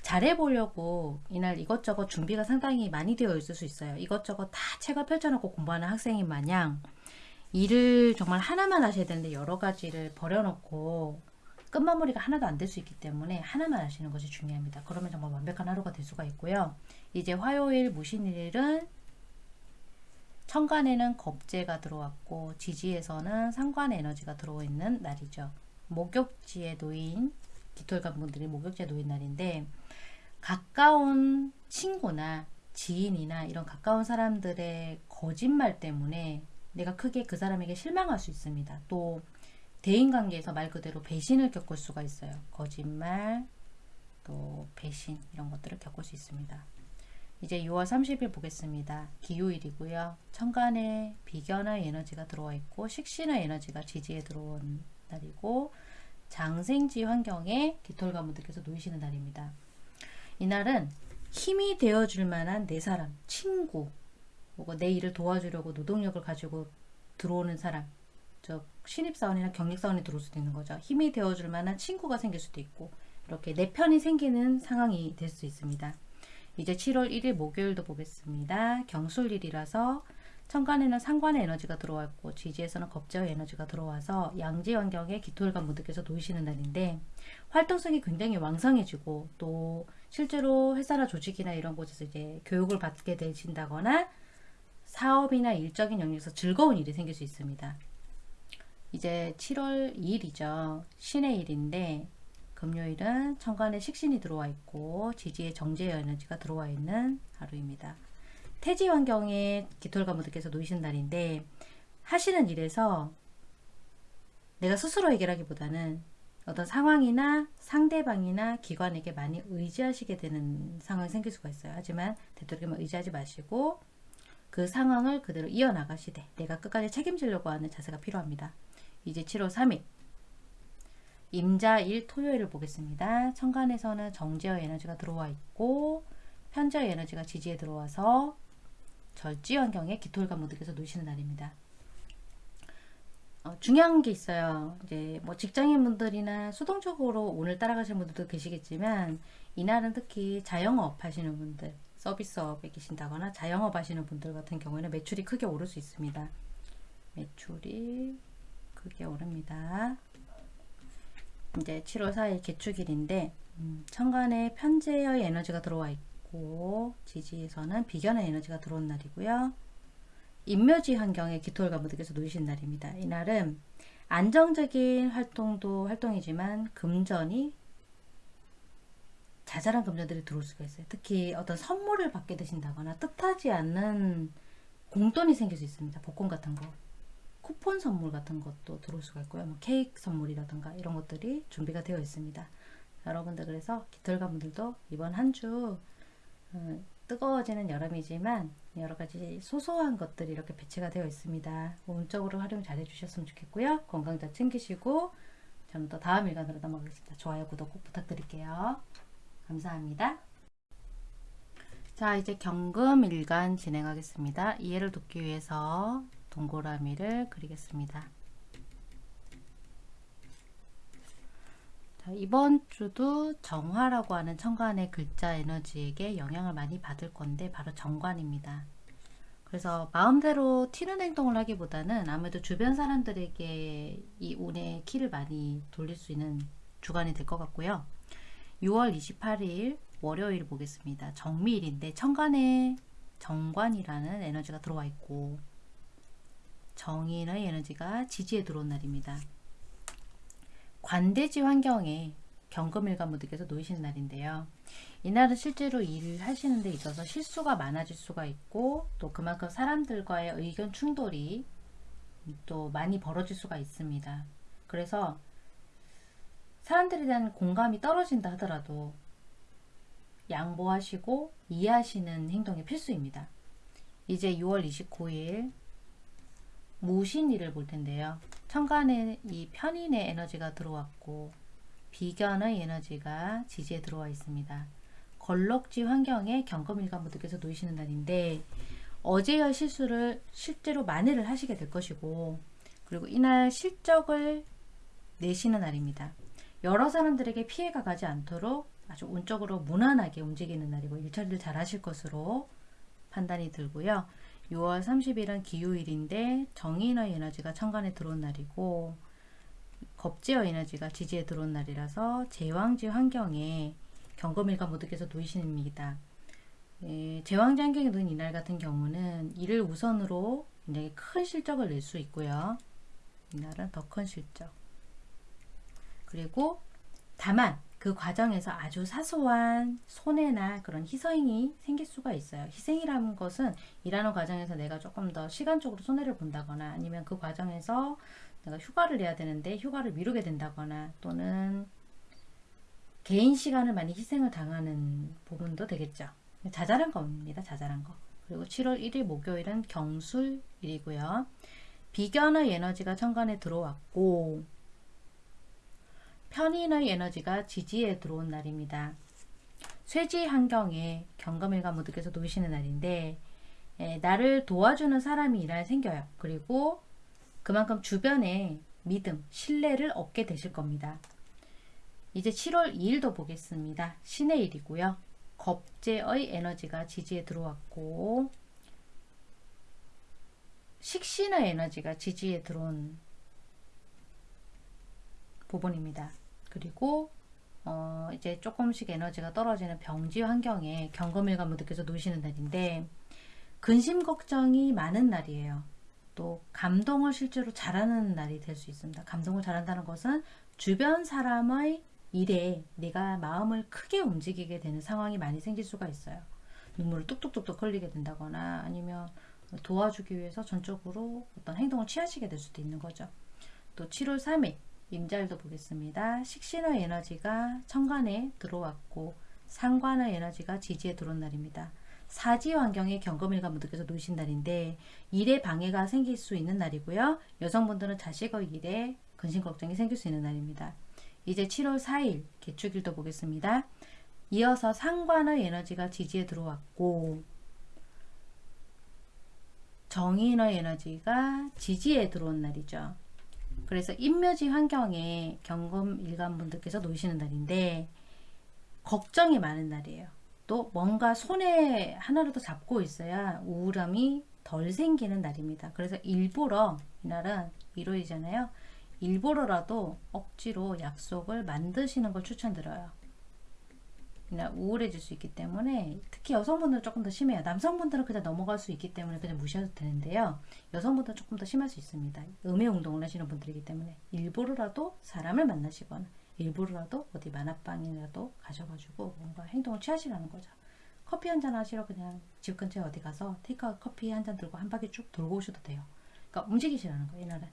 잘해보려고 이날 이것저것 준비가 상당히 많이 되어 있을 수 있어요. 이것저것 다 책을 펼쳐놓고 공부하는 학생인 마냥 일을 정말 하나만 하셔야 되는데 여러 가지를 버려놓고 끝마무리가 하나도 안 될 수 있기 때문에 하나만 하시는 것이 중요합니다. 그러면 정말 완벽한 하루가 될 수가 있고요. 이제 화요일 무신일은 천간에는 겁재가 들어왔고 지지에서는 상관 에너지가 들어와 있는 날이죠. 목욕지에 놓인 깃털간 분들이 목욕지에 놓인 날인데 가까운 친구나 지인이나 이런 가까운 사람들의 거짓말 때문에 내가 크게 그 사람에게 실망할 수 있습니다. 또 대인관계에서 말 그대로 배신을 겪을 수가 있어요. 거짓말, 또 배신 이런 것들을 겪을 수 있습니다. 이제 6월 30일 보겠습니다. 기요일이고요. 천간에 비견의 에너지가 들어와 있고 식신의 에너지가 지지에 들어온 날이고 장생지 환경에 깃털 가문들께서 놓이시는 날입니다. 이날은 힘이 되어줄 만한 내 사람, 친구, 내 일을 도와주려고 노동력을 가지고 들어오는 사람, 즉 신입사원이나 경력사원이 들어올 수도 있는 거죠. 힘이 되어줄 만한 친구가 생길 수도 있고 이렇게 내 편이 생기는 상황이 될 수 있습니다. 이제 7월 1일 목요일도 보겠습니다. 경술일이라서 천간에는 상관의 에너지가 들어왔고 지지에서는 겁제의 에너지가 들어와서 양지 환경에 기토일관 분들께서 놓이시는 날인데 활동성이 굉장히 왕성해지고 또 실제로 회사나 조직이나 이런 곳에서 이제 교육을 받게 되신다거나 사업이나 일적인 영역에서 즐거운 일이 생길 수 있습니다. 이제 7월 2일이죠. 신의 일인데 금요일은 천간에 식신이 들어와 있고 지지에 정제 에너지가 들어와 있는 하루입니다. 태지 환경에 깃털가무들께서 놓이신 날인데 하시는 일에서 내가 스스로 해결하기보다는 어떤 상황이나 상대방이나 기관에게 많이 의지하시게 되는 상황이 생길 수가 있어요. 하지만 되도록이면 의지하지 마시고 그 상황을 그대로 이어나가시되 내가 끝까지 책임지려고 하는 자세가 필요합니다. 이제 7월 3일 임자일 토요일을 보겠습니다. 천간에서는 정제의 에너지가 들어와 있고 편제의 에너지가 지지에 들어와서 절지 환경에 기토일과 무득에서 놓이시는 날입니다. 어, 중요한 게 있어요. 이제 뭐 직장인분들이나 수동적으로 오늘 따라가시는 분들도 계시겠지만 이날은 특히 자영업 하시는 분들, 서비스업에 계신다거나 자영업 하시는 분들 같은 경우에는 매출이 크게 오를 수 있습니다. 매출이 크게 오릅니다. 이제 7월 4일 개축일인데 음, 천간에 편재의 에너지가 들어와 있고 지지에서는 비견의 에너지가 들어온 날이고요. 인묘지 환경에 기토일과 무득에서 놓이신 날입니다. 이날은 안정적인 활동도 활동이지만 금전이 자잘한 금전들이 들어올 수가 있어요. 특히 어떤 선물을 받게 되신다거나 뜻하지 않는 공돈이 생길 수 있습니다. 복권 같은 거. 쿠폰 선물 같은 것도 들어올 수가 있고요. 뭐 케이크 선물이라든가 이런 것들이 준비가 되어 있습니다. 여러분들 그래서 기털가 분들도 이번 한주 어, 뜨거워지는 여름이지만 여러 가지 소소한 것들이 이렇게 배치가 되어 있습니다. 운적으로 활용 잘 해주셨으면 좋겠고요. 건강 잘 챙기시고 저는 또 다음 일간으로 넘어가겠습니다. 좋아요, 구독 꼭 부탁드릴게요. 감사합니다. 자 이제 경금 일간 진행하겠습니다. 이해를 돕기 위해서 동그라미를 그리겠습니다. 자, 이번 주도 정화라고 하는 천간의 글자 에너지에게 영향을 많이 받을 건데 바로 정관입니다. 그래서 마음대로 튀는 행동을 하기보다는 아무래도 주변 사람들에게 이 운의 키를 많이 돌릴 수 있는 주간이 될 것 같고요. 6월 28일 월요일 보겠습니다. 정미일인데 천간에 정관이라는 에너지가 들어와 있고 정인의 에너지가 지지에 들어온 날입니다. 관대지 환경에 경금일과 무득에서 놓이시는 날인데요. 이날은 실제로 일을 하시는 데 있어서 실수가 많아질 수가 있고 또 그만큼 사람들과의 의견 충돌이 또 많이 벌어질 수가 있습니다. 그래서 사람들에 대한 공감이 떨어진다 하더라도 양보하시고 이해하시는 행동이 필수입니다. 이제 6월 29일 무신일을 볼 텐데요. 천간에 이 편인의 에너지가 들어왔고 비견의 에너지가 지지에 들어와 있습니다. 걸럭지 환경에 경금일과 무득에서 놓이시는 날인데 어제의 실수를 실제로 만회를 하시게 될 것이고 그리고 이날 실적을 내시는 날입니다. 여러 사람들에게 피해가 가지 않도록 아주 운적으로 무난하게 움직이는 날이고 일처리를 잘 하실 것으로 판단이 들고요. 6월 30일은 기후일인데 정인의 에너지가 천간에 들어온 날이고 겁지의 에너지가 지지에 들어온 날이라서 제왕지 환경에 경금일과 모두께서 놓이십니다. 예, 제왕지 환경에 놓인 이날 같은 경우는 이를 우선으로 굉장히 큰 실적을 낼 수 있고요. 이날은 더 큰 실적. 그리고 다만 그 과정에서 아주 사소한 손해나 그런 희생이 생길 수가 있어요. 희생이라는 것은 일하는 과정에서 내가 조금 더 시간적으로 손해를 본다거나 아니면 그 과정에서 내가 휴가를 내야 되는데 휴가를 미루게 된다거나 또는 개인 시간을 많이 희생을 당하는 부분도 되겠죠. 자잘한 겁니다. 자잘한 거. 그리고 7월 1일 목요일은 경술일이고요. 비견의 에너지가 천간에 들어왔고 편인의 에너지가 지지에 들어온 날입니다. 쇠지 환경에 경금일과 무득에서 놓이시는 날인데 에, 나를 도와주는 사람이 이날 생겨요. 그리고 그만큼 주변에 믿음, 신뢰를 얻게 되실 겁니다. 이제 7월 2일도 보겠습니다. 신의 일이고요. 겁재의 에너지가 지지에 들어왔고 식신의 에너지가 지지에 들어온 부분입니다. 그리고 어 이제 조금씩 에너지가 떨어지는 병지 환경에 경금일과 무득해서 놓으시는 날인데 근심 걱정이 많은 날이에요. 또 감동을 실제로 잘하는 날이 될 수 있습니다. 감동을 잘한다는 것은 주변 사람의 일에 내가 마음을 크게 움직이게 되는 상황이 많이 생길 수가 있어요. 눈물을 뚝뚝뚝뚝 흘리게 된다거나 아니면 도와주기 위해서 전적으로 어떤 행동을 취하시게 될 수도 있는 거죠. 또 7월 3일 임자일도 보겠습니다. 식신의 에너지가 천간에 들어왔고 상관의 에너지가 지지에 들어온 날입니다. 사지 환경에 경금일과 무득에서 놓으신 날인데 일에 방해가 생길 수 있는 날이고요. 여성분들은 자식의 일에 근심 걱정이 생길 수 있는 날입니다. 이제 7월 4일 개축일도 보겠습니다. 이어서 상관의 에너지가 지지에 들어왔고 정인의 에너지가 지지에 들어온 날이죠. 그래서 인묘지 환경에 경금 일간분들께서 놓이시는 날인데 걱정이 많은 날이에요. 또 뭔가 손에 하나라도 잡고 있어야 우울함이 덜 생기는 날입니다. 그래서 일부러 이날은 일요일이잖아요. 일부러라도 억지로 약속을 만드시는 걸 추천드려요. 우울해질 수 있기 때문에 특히 여성분들은 조금 더 심해요. 남성분들은 그냥 넘어갈 수 있기 때문에 그냥 무시해도 되는데요. 여성분들은 조금 더 심할 수 있습니다. 음의 운동을 하시는 분들이기 때문에 일부러라도 사람을 만나시거나 일부러라도 어디 만화방이라도 가셔가지고 뭔가 행동을 취하시라는 거죠. 커피 한 잔 하시러 그냥 집 근처에 어디 가서 테이크아웃 커피 한 잔 들고 한 바퀴 쭉 돌고 오셔도 돼요. 그러니까 움직이시라는 거예요. 이날은.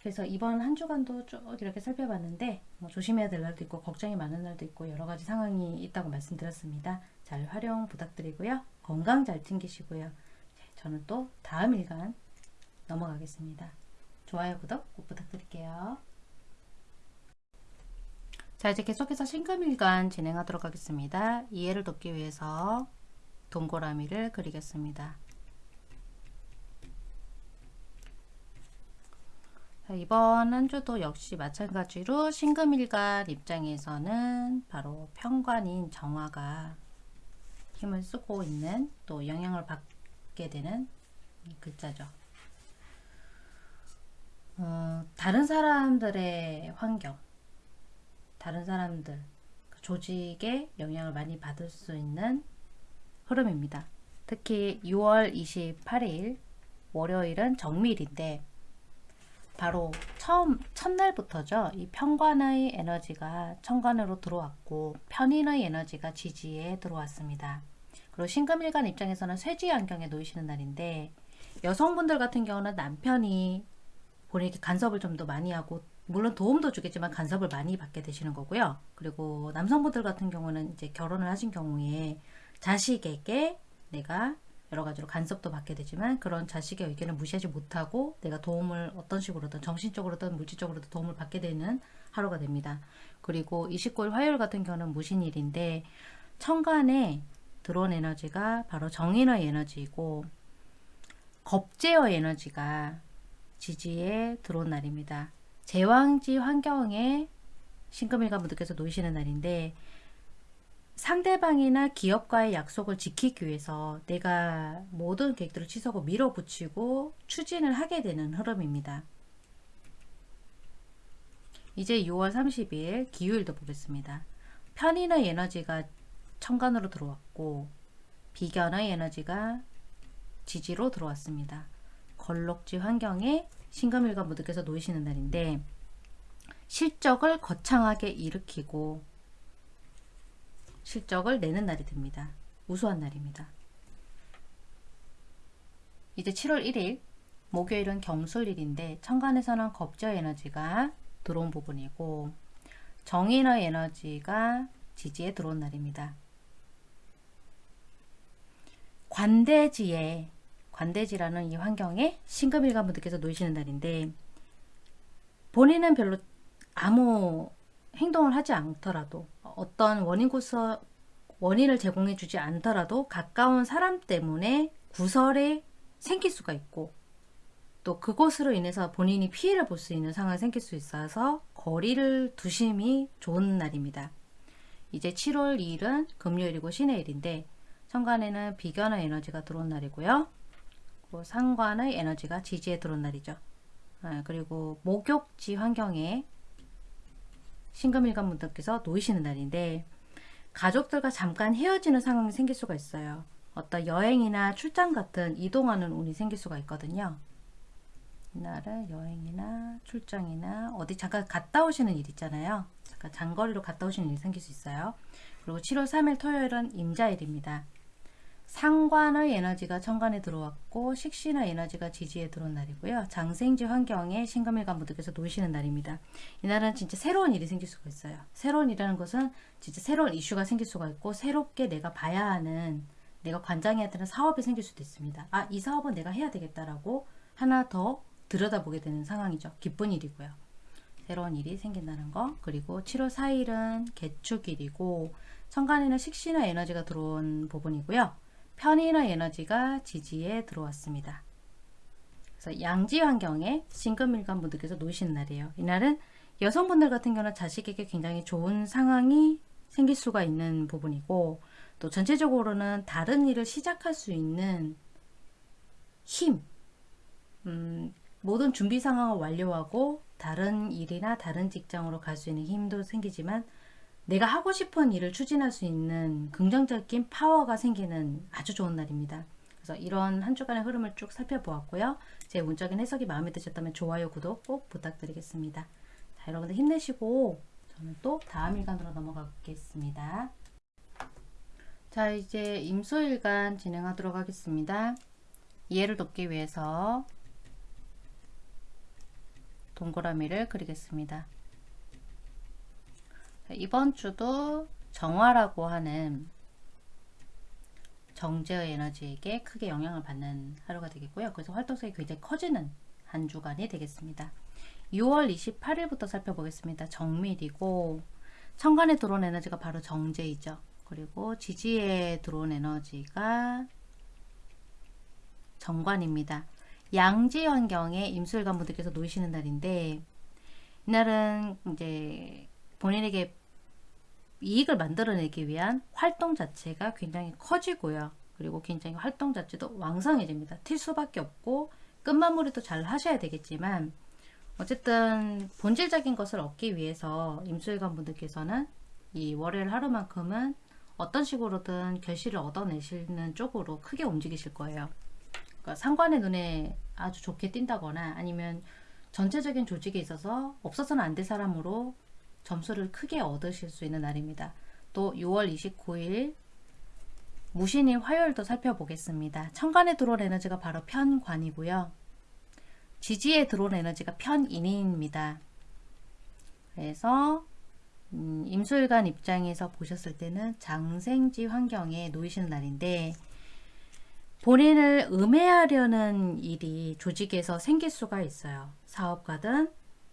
자, 그래서 이번 한 주간도 쭉 이렇게 살펴봤는데 뭐 조심해야 될 날도 있고 걱정이 많은 날도 있고 여러 가지 상황이 있다고 말씀드렸습니다. 잘 활용 부탁드리고요. 건강 잘 챙기시고요. 네, 저는 또 다음 일간 넘어가겠습니다. 좋아요, 구독 꼭 부탁드릴게요. 자 이제 계속해서 신금일간 진행하도록 하겠습니다. 이해를 돕기 위해서 동그라미를 그리겠습니다. 이번 한 주도 역시 마찬가지로 신금일간 입장에서는 바로 평관인 정화가 힘을 쓰고 있는 또 영향을 받게 되는 글자죠. 어, 다른 사람들의 환경 다른 사람들, 그 조직에 영향을 많이 받을 수 있는 흐름입니다. 특히 6월 28일 월요일은 정밀인데 바로 처음 첫날부터죠. 이 평관의 에너지가 천관으로 들어왔고 편인의 에너지가 지지에 들어왔습니다. 그리고 신금일간 입장에서는 쇠지 안경에 놓이시는 날인데 여성분들 같은 경우는 남편이 본인에게 간섭을 좀 더 많이 하고 물론 도움도 주겠지만 간섭을 많이 받게 되시는 거고요. 그리고 남성분들 같은 경우는 이제 결혼을 하신 경우에 자식에게 내가 여러 가지로 간섭도 받게 되지만 그런 자식의 의견을 무시하지 못하고 내가 도움을 어떤 식으로든 정신적으로든 물질적으로든 도움을 받게 되는 하루가 됩니다. 그리고 29일 화요일 같은 경우는 무신일인데 천간에 들어온 에너지가 바로 정인의 에너지이고 겁제의 에너지가 지지에 들어온 날입니다. 제왕지 환경에 신금일관 분들께서 놓이시는 날인데 상대방이나 기업과의 약속을 지키기 위해서 내가 모든 계획들을 취소하고 밀어붙이고 추진을 하게 되는 흐름입니다. 이제 6월 30일 기후일도 보겠습니다. 편인의 에너지가 천간으로 들어왔고 비견의 에너지가 지지로 들어왔습니다. 걸록지 환경에 신금일관 분들께서 놓이시는 날인데 실적을 거창하게 일으키고 실적을 내는 날이 됩니다. 우수한 날입니다. 이제 7월 1일 목요일은 경술일인데 천간에서는 겁저 에너지가 들어온 부분이고 정인의 에너지가 지지에 들어온 날입니다. 관대지에 관대지라는 이 환경에 신금일관 분들께서 놓이시는 날인데 본인은 별로 아무 행동을 하지 않더라도 어떤 원인고서 원인을 제공해 주지 않더라도 가까운 사람 때문에 구설이 생길 수가 있고 또 그것으로 인해서 본인이 피해를 볼 수 있는 상황이 생길 수 있어서 거리를 두심이 좋은 날입니다. 이제 7월 2일은 금요일이고 신의 일인데 천간에는 비견의 에너지가 들어온 날이고요. 뭐 상관의 에너지가 지지에 들어온 날이죠. 아, 그리고 목욕지 환경에 신금일관 분들께서 놓이시는 날인데 가족들과 잠깐 헤어지는 상황이 생길 수가 있어요. 어떤 여행이나 출장 같은 이동하는 운이 생길 수가 있거든요. 이날은 여행이나 출장이나 어디 잠깐 갔다 오시는 일 있잖아요. 잠깐 장거리로 갔다 오시는 일이 생길 수 있어요. 그리고 7월 3일 토요일은 임자일입니다. 상관의 에너지가 천간에 들어왔고 식신의 에너지가 지지에 들어온 날이고요. 장생지 환경에 신금일관 분들께서 놓이시는 날입니다. 이날은 진짜 새로운 일이 생길 수가 있어요. 새로운 일이라는 것은 진짜 새로운 이슈가 생길 수가 있고 새롭게 내가 봐야 하는 내가 관장해야 되는 사업이 생길 수도 있습니다. 아, 이 사업은 내가 해야 되겠다라고 하나 더 들여다보게 되는 상황이죠. 기쁜 일이고요. 새로운 일이 생긴다는 거 그리고 7월 4일은 개축일이고 천간에는 식신의 에너지가 들어온 부분이고요. 편인의 에너지가 지지에 들어왔습니다. 그래서 양지 환경에 신금일간 분들께서 놓으시는 날이에요. 이날은 여성분들 같은 경우는 자식에게 굉장히 좋은 상황이 생길 수가 있는 부분이고 또 전체적으로는 다른 일을 시작할 수 있는 힘 음, 모든 준비 상황을 완료하고 다른 일이나 다른 직장으로 갈 수 있는 힘도 생기지만 내가 하고 싶은 일을 추진할 수 있는 긍정적인 파워가 생기는 아주 좋은 날입니다. 그래서 이런 한 주간의 흐름을 쭉 살펴보았고요. 제 운적인 해석이 마음에 드셨다면 좋아요, 구독 꼭 부탁드리겠습니다. 자, 여러분들 힘내시고 저는 또 다음 일간으로 넘어가겠습니다. 자, 이제 임수일간 진행하도록 하겠습니다. 이해를 돕기 위해서 동그라미를 그리겠습니다. 이번 주도 정화라고 하는 정제의 에너지에게 크게 영향을 받는 하루가 되겠고요. 그래서 활동성이 굉장히 커지는 한 주간이 되겠습니다. 6월 28일부터 살펴보겠습니다. 정밀이고 천간에 들어온 에너지가 바로 정제이죠. 그리고 지지에 들어온 에너지가 정관입니다. 양지 환경에 임술관 분들께서 놓이시는 날인데 이날은 이제 본인에게 이익을 만들어내기 위한 활동 자체가 굉장히 커지고요. 그리고 굉장히 활동 자체도 왕성해집니다. 튈 수밖에 없고 끝마무리도 잘 하셔야 되겠지만 어쨌든 본질적인 것을 얻기 위해서 임수일관 분들께서는 이 월요일 하루만큼은 어떤 식으로든 결실을 얻어내시는 쪽으로 크게 움직이실 거예요. 그러니까 상관의 눈에 아주 좋게 띈다거나 아니면 전체적인 조직에 있어서 없어서는 안 될 사람으로 점수를 크게 얻으실 수 있는 날입니다. 또 6월 29일 무신일 화요일도 살펴보겠습니다. 천간에 들어온 에너지가 바로 편관이고요. 지지에 들어온 에너지가 편인입니다. 그래서 음, 임술관 입장에서 보셨을 때는 장생지 환경에 놓이시는 날인데 본인을 음해하려는 일이 조직에서 생길 수가 있어요. 사업가든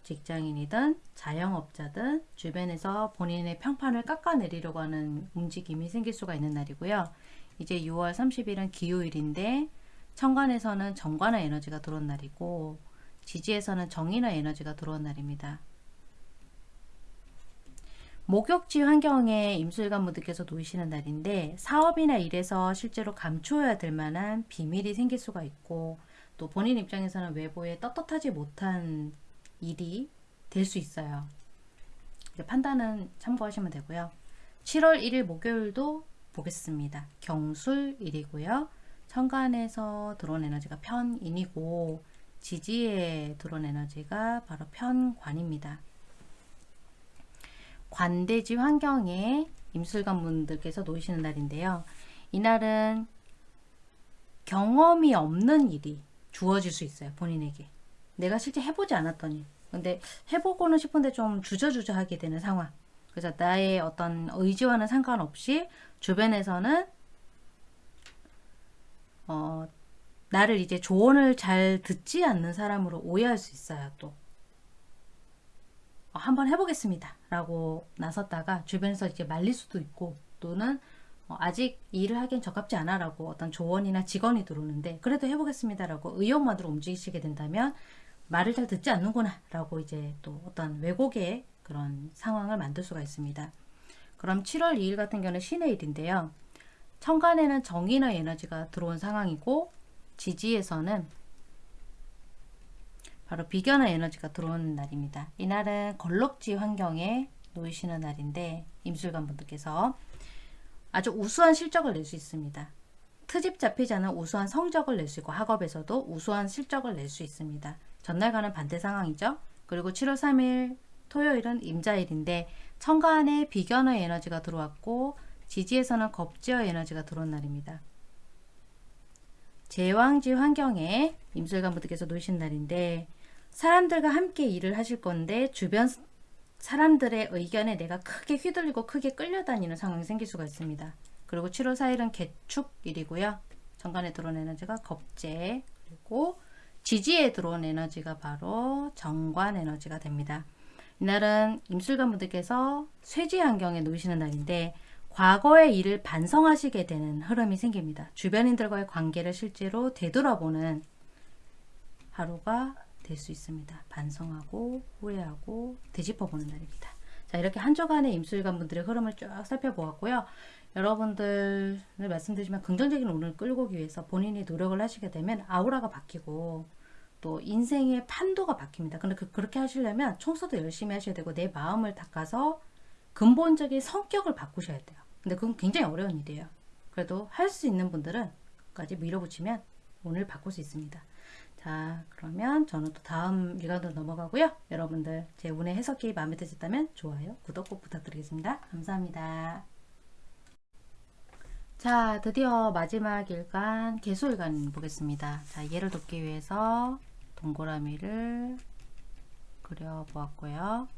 직장인이든 자영업자든 주변에서 본인의 평판을 깎아내리려고 하는 움직임이 생길 수가 있는 날이고요. 이제 6월 30일은 기요일인데 천간에서는 정관의 에너지가 들어온 날이고 지지에서는 정인의 에너지가 들어온 날입니다. 목욕지 환경에 임술관 분들께서 놓이시는 날인데 사업이나 일에서 실제로 감추어야 될 만한 비밀이 생길 수가 있고 또 본인 입장에서는 외부에 떳떳하지 못한 일이 될 수 있어요. 판단은 참고하시면 되고요. 7월 1일 목요일도 보겠습니다. 경술일이고요. 천간에서 들어온 에너지가 편인이고 지지에 들어온 에너지가 바로 편관입니다. 관대지 환경에 임술관 분들께서 놓이시는 날인데요. 이날은 경험이 없는 일이 주어질 수 있어요. 본인에게. 내가 실제 해보지 않았더니 근데 해보고는 싶은데 좀 주저주저 하게 되는 상황. 그래서 나의 어떤 의지와는 상관없이 주변에서는 어, 나를 이제 조언을 잘 듣지 않는 사람으로 오해할 수 있어요. 또 어, 한번 해보겠습니다. 라고 나섰다가 주변에서 이제 말릴 수도 있고 또는 어, 아직 일을 하기엔 적합지 않아 라고 어떤 조언이나 직원이 들어오는데 그래도 해보겠습니다 라고 의욕만으로 움직이시게 된다면 말을 잘 듣지 않는구나 라고 이제 또 어떤 왜곡의 그런 상황을 만들 수가 있습니다. 그럼 7월 2일 같은 경우는 신의 일인데요. 천간에는 정인의 에너지가 들어온 상황이고 지지에서는 바로 비견의 에너지가 들어오는 날입니다. 이날은 걸럭지 환경에 놓이시는 날인데 임술관 분들께서 아주 우수한 실적을 낼 수 있습니다. 트집 잡히지 않은 우수한 성적을 낼 수 있고 학업에서도 우수한 실적을 낼 수 있습니다. 전날과는 반대 상황이죠. 그리고 7월 3일 토요일은 임자일인데 천간에 비견의 에너지가 들어왔고 지지에서는 겁지의 에너지가 들어온 날입니다. 제왕지 환경에 임술관 분들께서 놓으신 날인데 사람들과 함께 일을 하실 건데 주변 사람들의 의견에 내가 크게 휘둘리고 크게 끌려다니는 상황이 생길 수가 있습니다. 그리고 7월 4일은 개축일이고요. 정관에 들어온 에너지가 겁재 그리고 지지에 들어온 에너지가 바로 정관 에너지가 됩니다. 이날은 임술관 분들께서 쇠지 환경에 놓이시는 날인데 과거의 일을 반성하시게 되는 흐름이 생깁니다. 주변인들과의 관계를 실제로 되돌아보는 하루가 될 수 있습니다. 반성하고 후회하고 되짚어보는 날입니다. 자 이렇게 한 주간의 임술관 분들의 흐름을 쭉 살펴보았고요. 여러분들 말씀드리지만 긍정적인 운을 끌고 오기 위해서 본인이 노력을 하시게 되면 아우라가 바뀌고 또 인생의 판도가 바뀝니다. 근데 그, 그렇게 하시려면 청소도 열심히 하셔야 되고 내 마음을 닦아서 근본적인 성격을 바꾸셔야 돼요. 근데 그건 굉장히 어려운 일이에요. 그래도 할 수 있는 분들은 까지 밀어붙이면 오늘 바꿀 수 있습니다. 자 그러면 저는 또 다음 일간으로 넘어가고요. 여러분들 제 운의 해석이 마음에 드셨다면 좋아요, 구독 꼭 부탁드리겠습니다. 감사합니다. 자 드디어 마지막 일간 개수일간 보겠습니다. 자 얘를 돕기 위해서 동그라미를 그려 보았고요.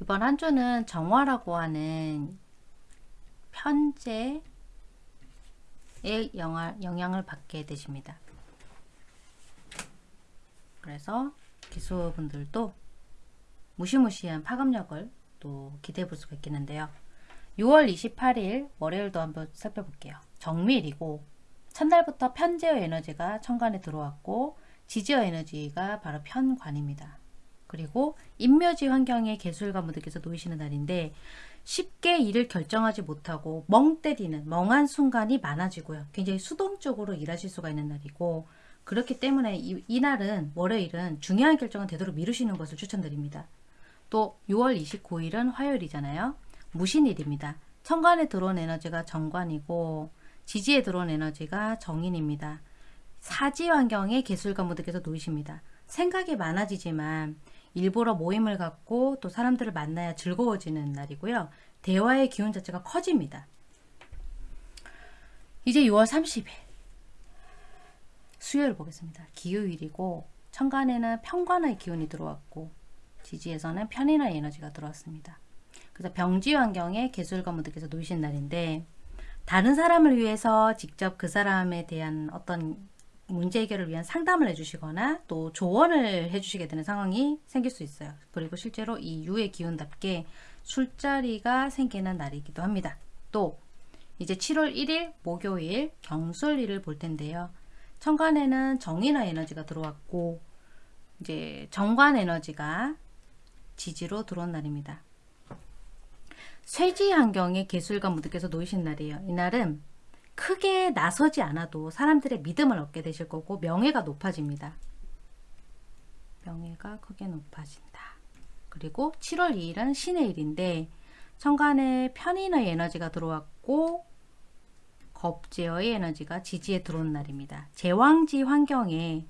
이번 한 주는 정화라고 하는 편제의 영향을 받게 되십니다. 그래서 기수분들도 무시무시한 파급력을 또 기대해 볼 수가 있겠는데요. 6월 28일 월요일도 한번 살펴볼게요. 정밀이고 첫날부터 편제어 에너지가 천간에 들어왔고 지지어 에너지가 바로 편관입니다. 그리고 인묘지 환경에 개술가 분들께서 놓이시는 날인데 쉽게 일을 결정하지 못하고 멍 때리는 멍한 순간이 많아지고요. 굉장히 수동적으로 일하실 수가 있는 날이고 그렇기 때문에 이, 이 날은 월요일은 중요한 결정은 되도록 미루시는 것을 추천드립니다. 또 6월 29일은 화요일이잖아요. 무신일입니다. 천간에 들어온 에너지가 정관이고 지지에 들어온 에너지가 정인입니다. 사지 환경에 개술가 분들께서 놓이십니다. 생각이 많아지지만 일부러 모임을 갖고 또 사람들을 만나야 즐거워지는 날이고요. 대화의 기운 자체가 커집니다. 이제 6월 30일 수요일 보겠습니다. 기후일이고 천간에는 평관의 기운이 들어왔고 지지에서는 편인의 에너지가 들어왔습니다. 그래서 병지 환경에 개술가분들께서 놓으신 날인데 다른 사람을 위해서 직접 그 사람에 대한 어떤 문제 해결을 위한 상담을 해주시거나 또 조언을 해주시게 되는 상황이 생길 수 있어요. 그리고 실제로 이 유의 기운답게 술자리가 생기는 날이기도 합니다. 또 이제 7월 1일 목요일 경술일을 볼 텐데요. 천간에는 정인화 에너지가 들어왔고 이제 정관 에너지가 지지로 들어온 날입니다. 쇠지 환경에 개술가 무드께서 놓이신 날이에요. 이날은 크게 나서지 않아도 사람들의 믿음을 얻게 되실 거고 명예가 높아집니다. 명예가 크게 높아진다. 그리고 7월 2일은 신의 일인데 천간에 편인의 에너지가 들어왔고 겁제어의 에너지가 지지에 들어온 날입니다. 제왕지 환경에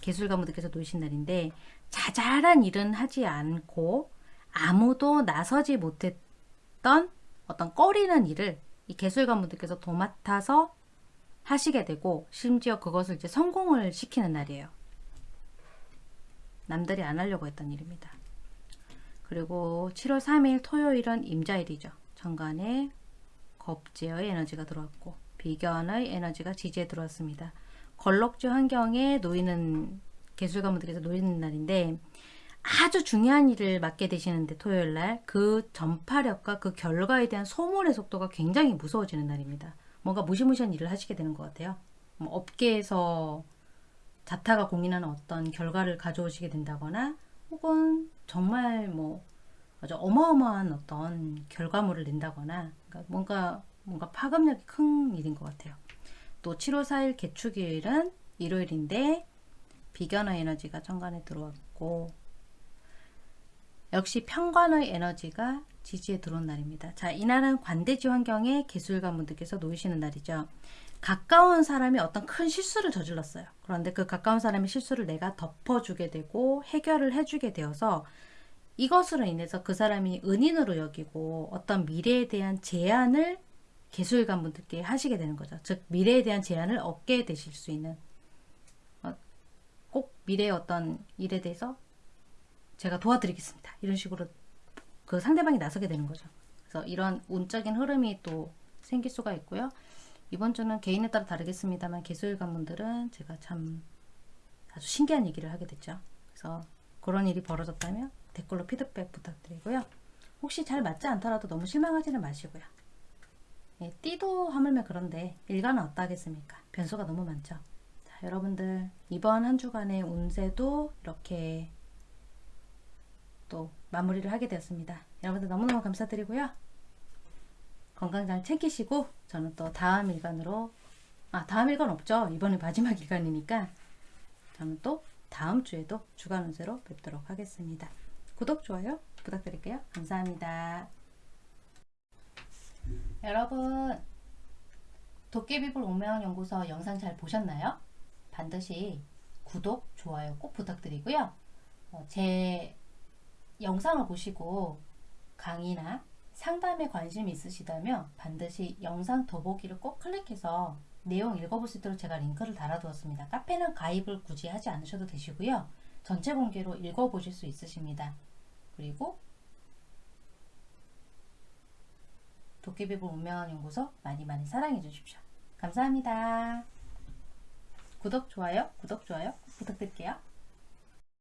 개술가분들께서 놓으신 날인데 자잘한 일은 하지 않고 아무도 나서지 못했던 어떤 꺼리는 일을 이 개술가분들께서 도맡아서 하시게 되고 심지어 그것을 이제 성공을 시키는 날이에요. 남들이 안 하려고 했던 일입니다. 그리고 7월 3일 토요일은 임자일이죠. 정관에 겁제어의 에너지가 들어왔고 비견의 에너지가 지지에 들어왔습니다. 걸럭주 환경에 놓이는 개술가분들께서 놓이는 날인데 아주 중요한 일을 맡게 되시는데 토요일날 그 전파력과 그 결과에 대한 소문의 속도가 굉장히 무서워지는 날입니다. 뭔가 무시무시한 일을 하시게 되는 것 같아요. 뭐 업계에서 자타가 공인하는 어떤 결과를 가져오시게 된다거나 혹은 정말 뭐 아주 어마어마한 어떤 결과물을 낸다거나 그러니까 뭔가 뭔가 파급력이 큰 일인 것 같아요. 또 7월 4일 개축일은 일요일인데 비견의 에너지가 천간에 들어왔고 역시 평관의 에너지가 지지에 들어온 날입니다. 자, 이날은 관대지 환경에 개술가분들께서 놓이시는 날이죠. 가까운 사람이 어떤 큰 실수를 저질렀어요. 그런데 그 가까운 사람의 실수를 내가 덮어주게 되고 해결을 해주게 되어서 이것으로 인해서 그 사람이 은인으로 여기고 어떤 미래에 대한 제안을 개술관 분들께 하시게 되는 거죠. 즉 미래에 대한 제안을 얻게 되실 수 있는 어, 꼭 미래의 어떤 일에 대해서 제가 도와드리겠습니다. 이런 식으로 그 상대방이 나서게 되는 거죠. 그래서 이런 운적인 흐름이 또 생길 수가 있고요. 이번 주는 개인에 따라 다르겠습니다만 개수일 관 분들은 제가 참 아주 신기한 얘기를 하게 됐죠. 그래서 그런 일이 벌어졌다면 댓글로 피드백 부탁드리고요. 혹시 잘 맞지 않더라도 너무 실망하지는 마시고요. 예, 띠도 하물며 그런데 일간은 어떠하겠습니까? 변수가 너무 많죠. 자, 여러분들 이번 한 주간의 운세도 이렇게 또 마무리를 하게 되었습니다. 여러분들 너무너무 감사드리고요. 건강 잘 챙기시고 저는 또 다음 일간으로 아 다음 일간 없죠. 이번에 마지막 일간이니까 저는 또 다음 주에도 주간 운세로 뵙도록 하겠습니다. 구독, 좋아요 부탁드릴게요. 감사합니다. 여러분 도깨비불 운명연구소 영상 잘 보셨나요? 반드시 구독, 좋아요 꼭 부탁드리고요. 어, 제 영상을 보시고 강의나 상담에 관심이 있으시다면 반드시 영상 더보기를 꼭 클릭해서 내용 읽어볼 수 있도록 제가 링크를 달아두었습니다. 카페는 가입을 굳이 하지 않으셔도 되시고요. 전체 공개로 읽어보실 수 있으십니다. 그리고 도깨비불 운명한 연구소 많이 많이 사랑해 주십시오. 감사합니다. 구독, 좋아요, 구독, 좋아요 꼭 부탁드릴게요.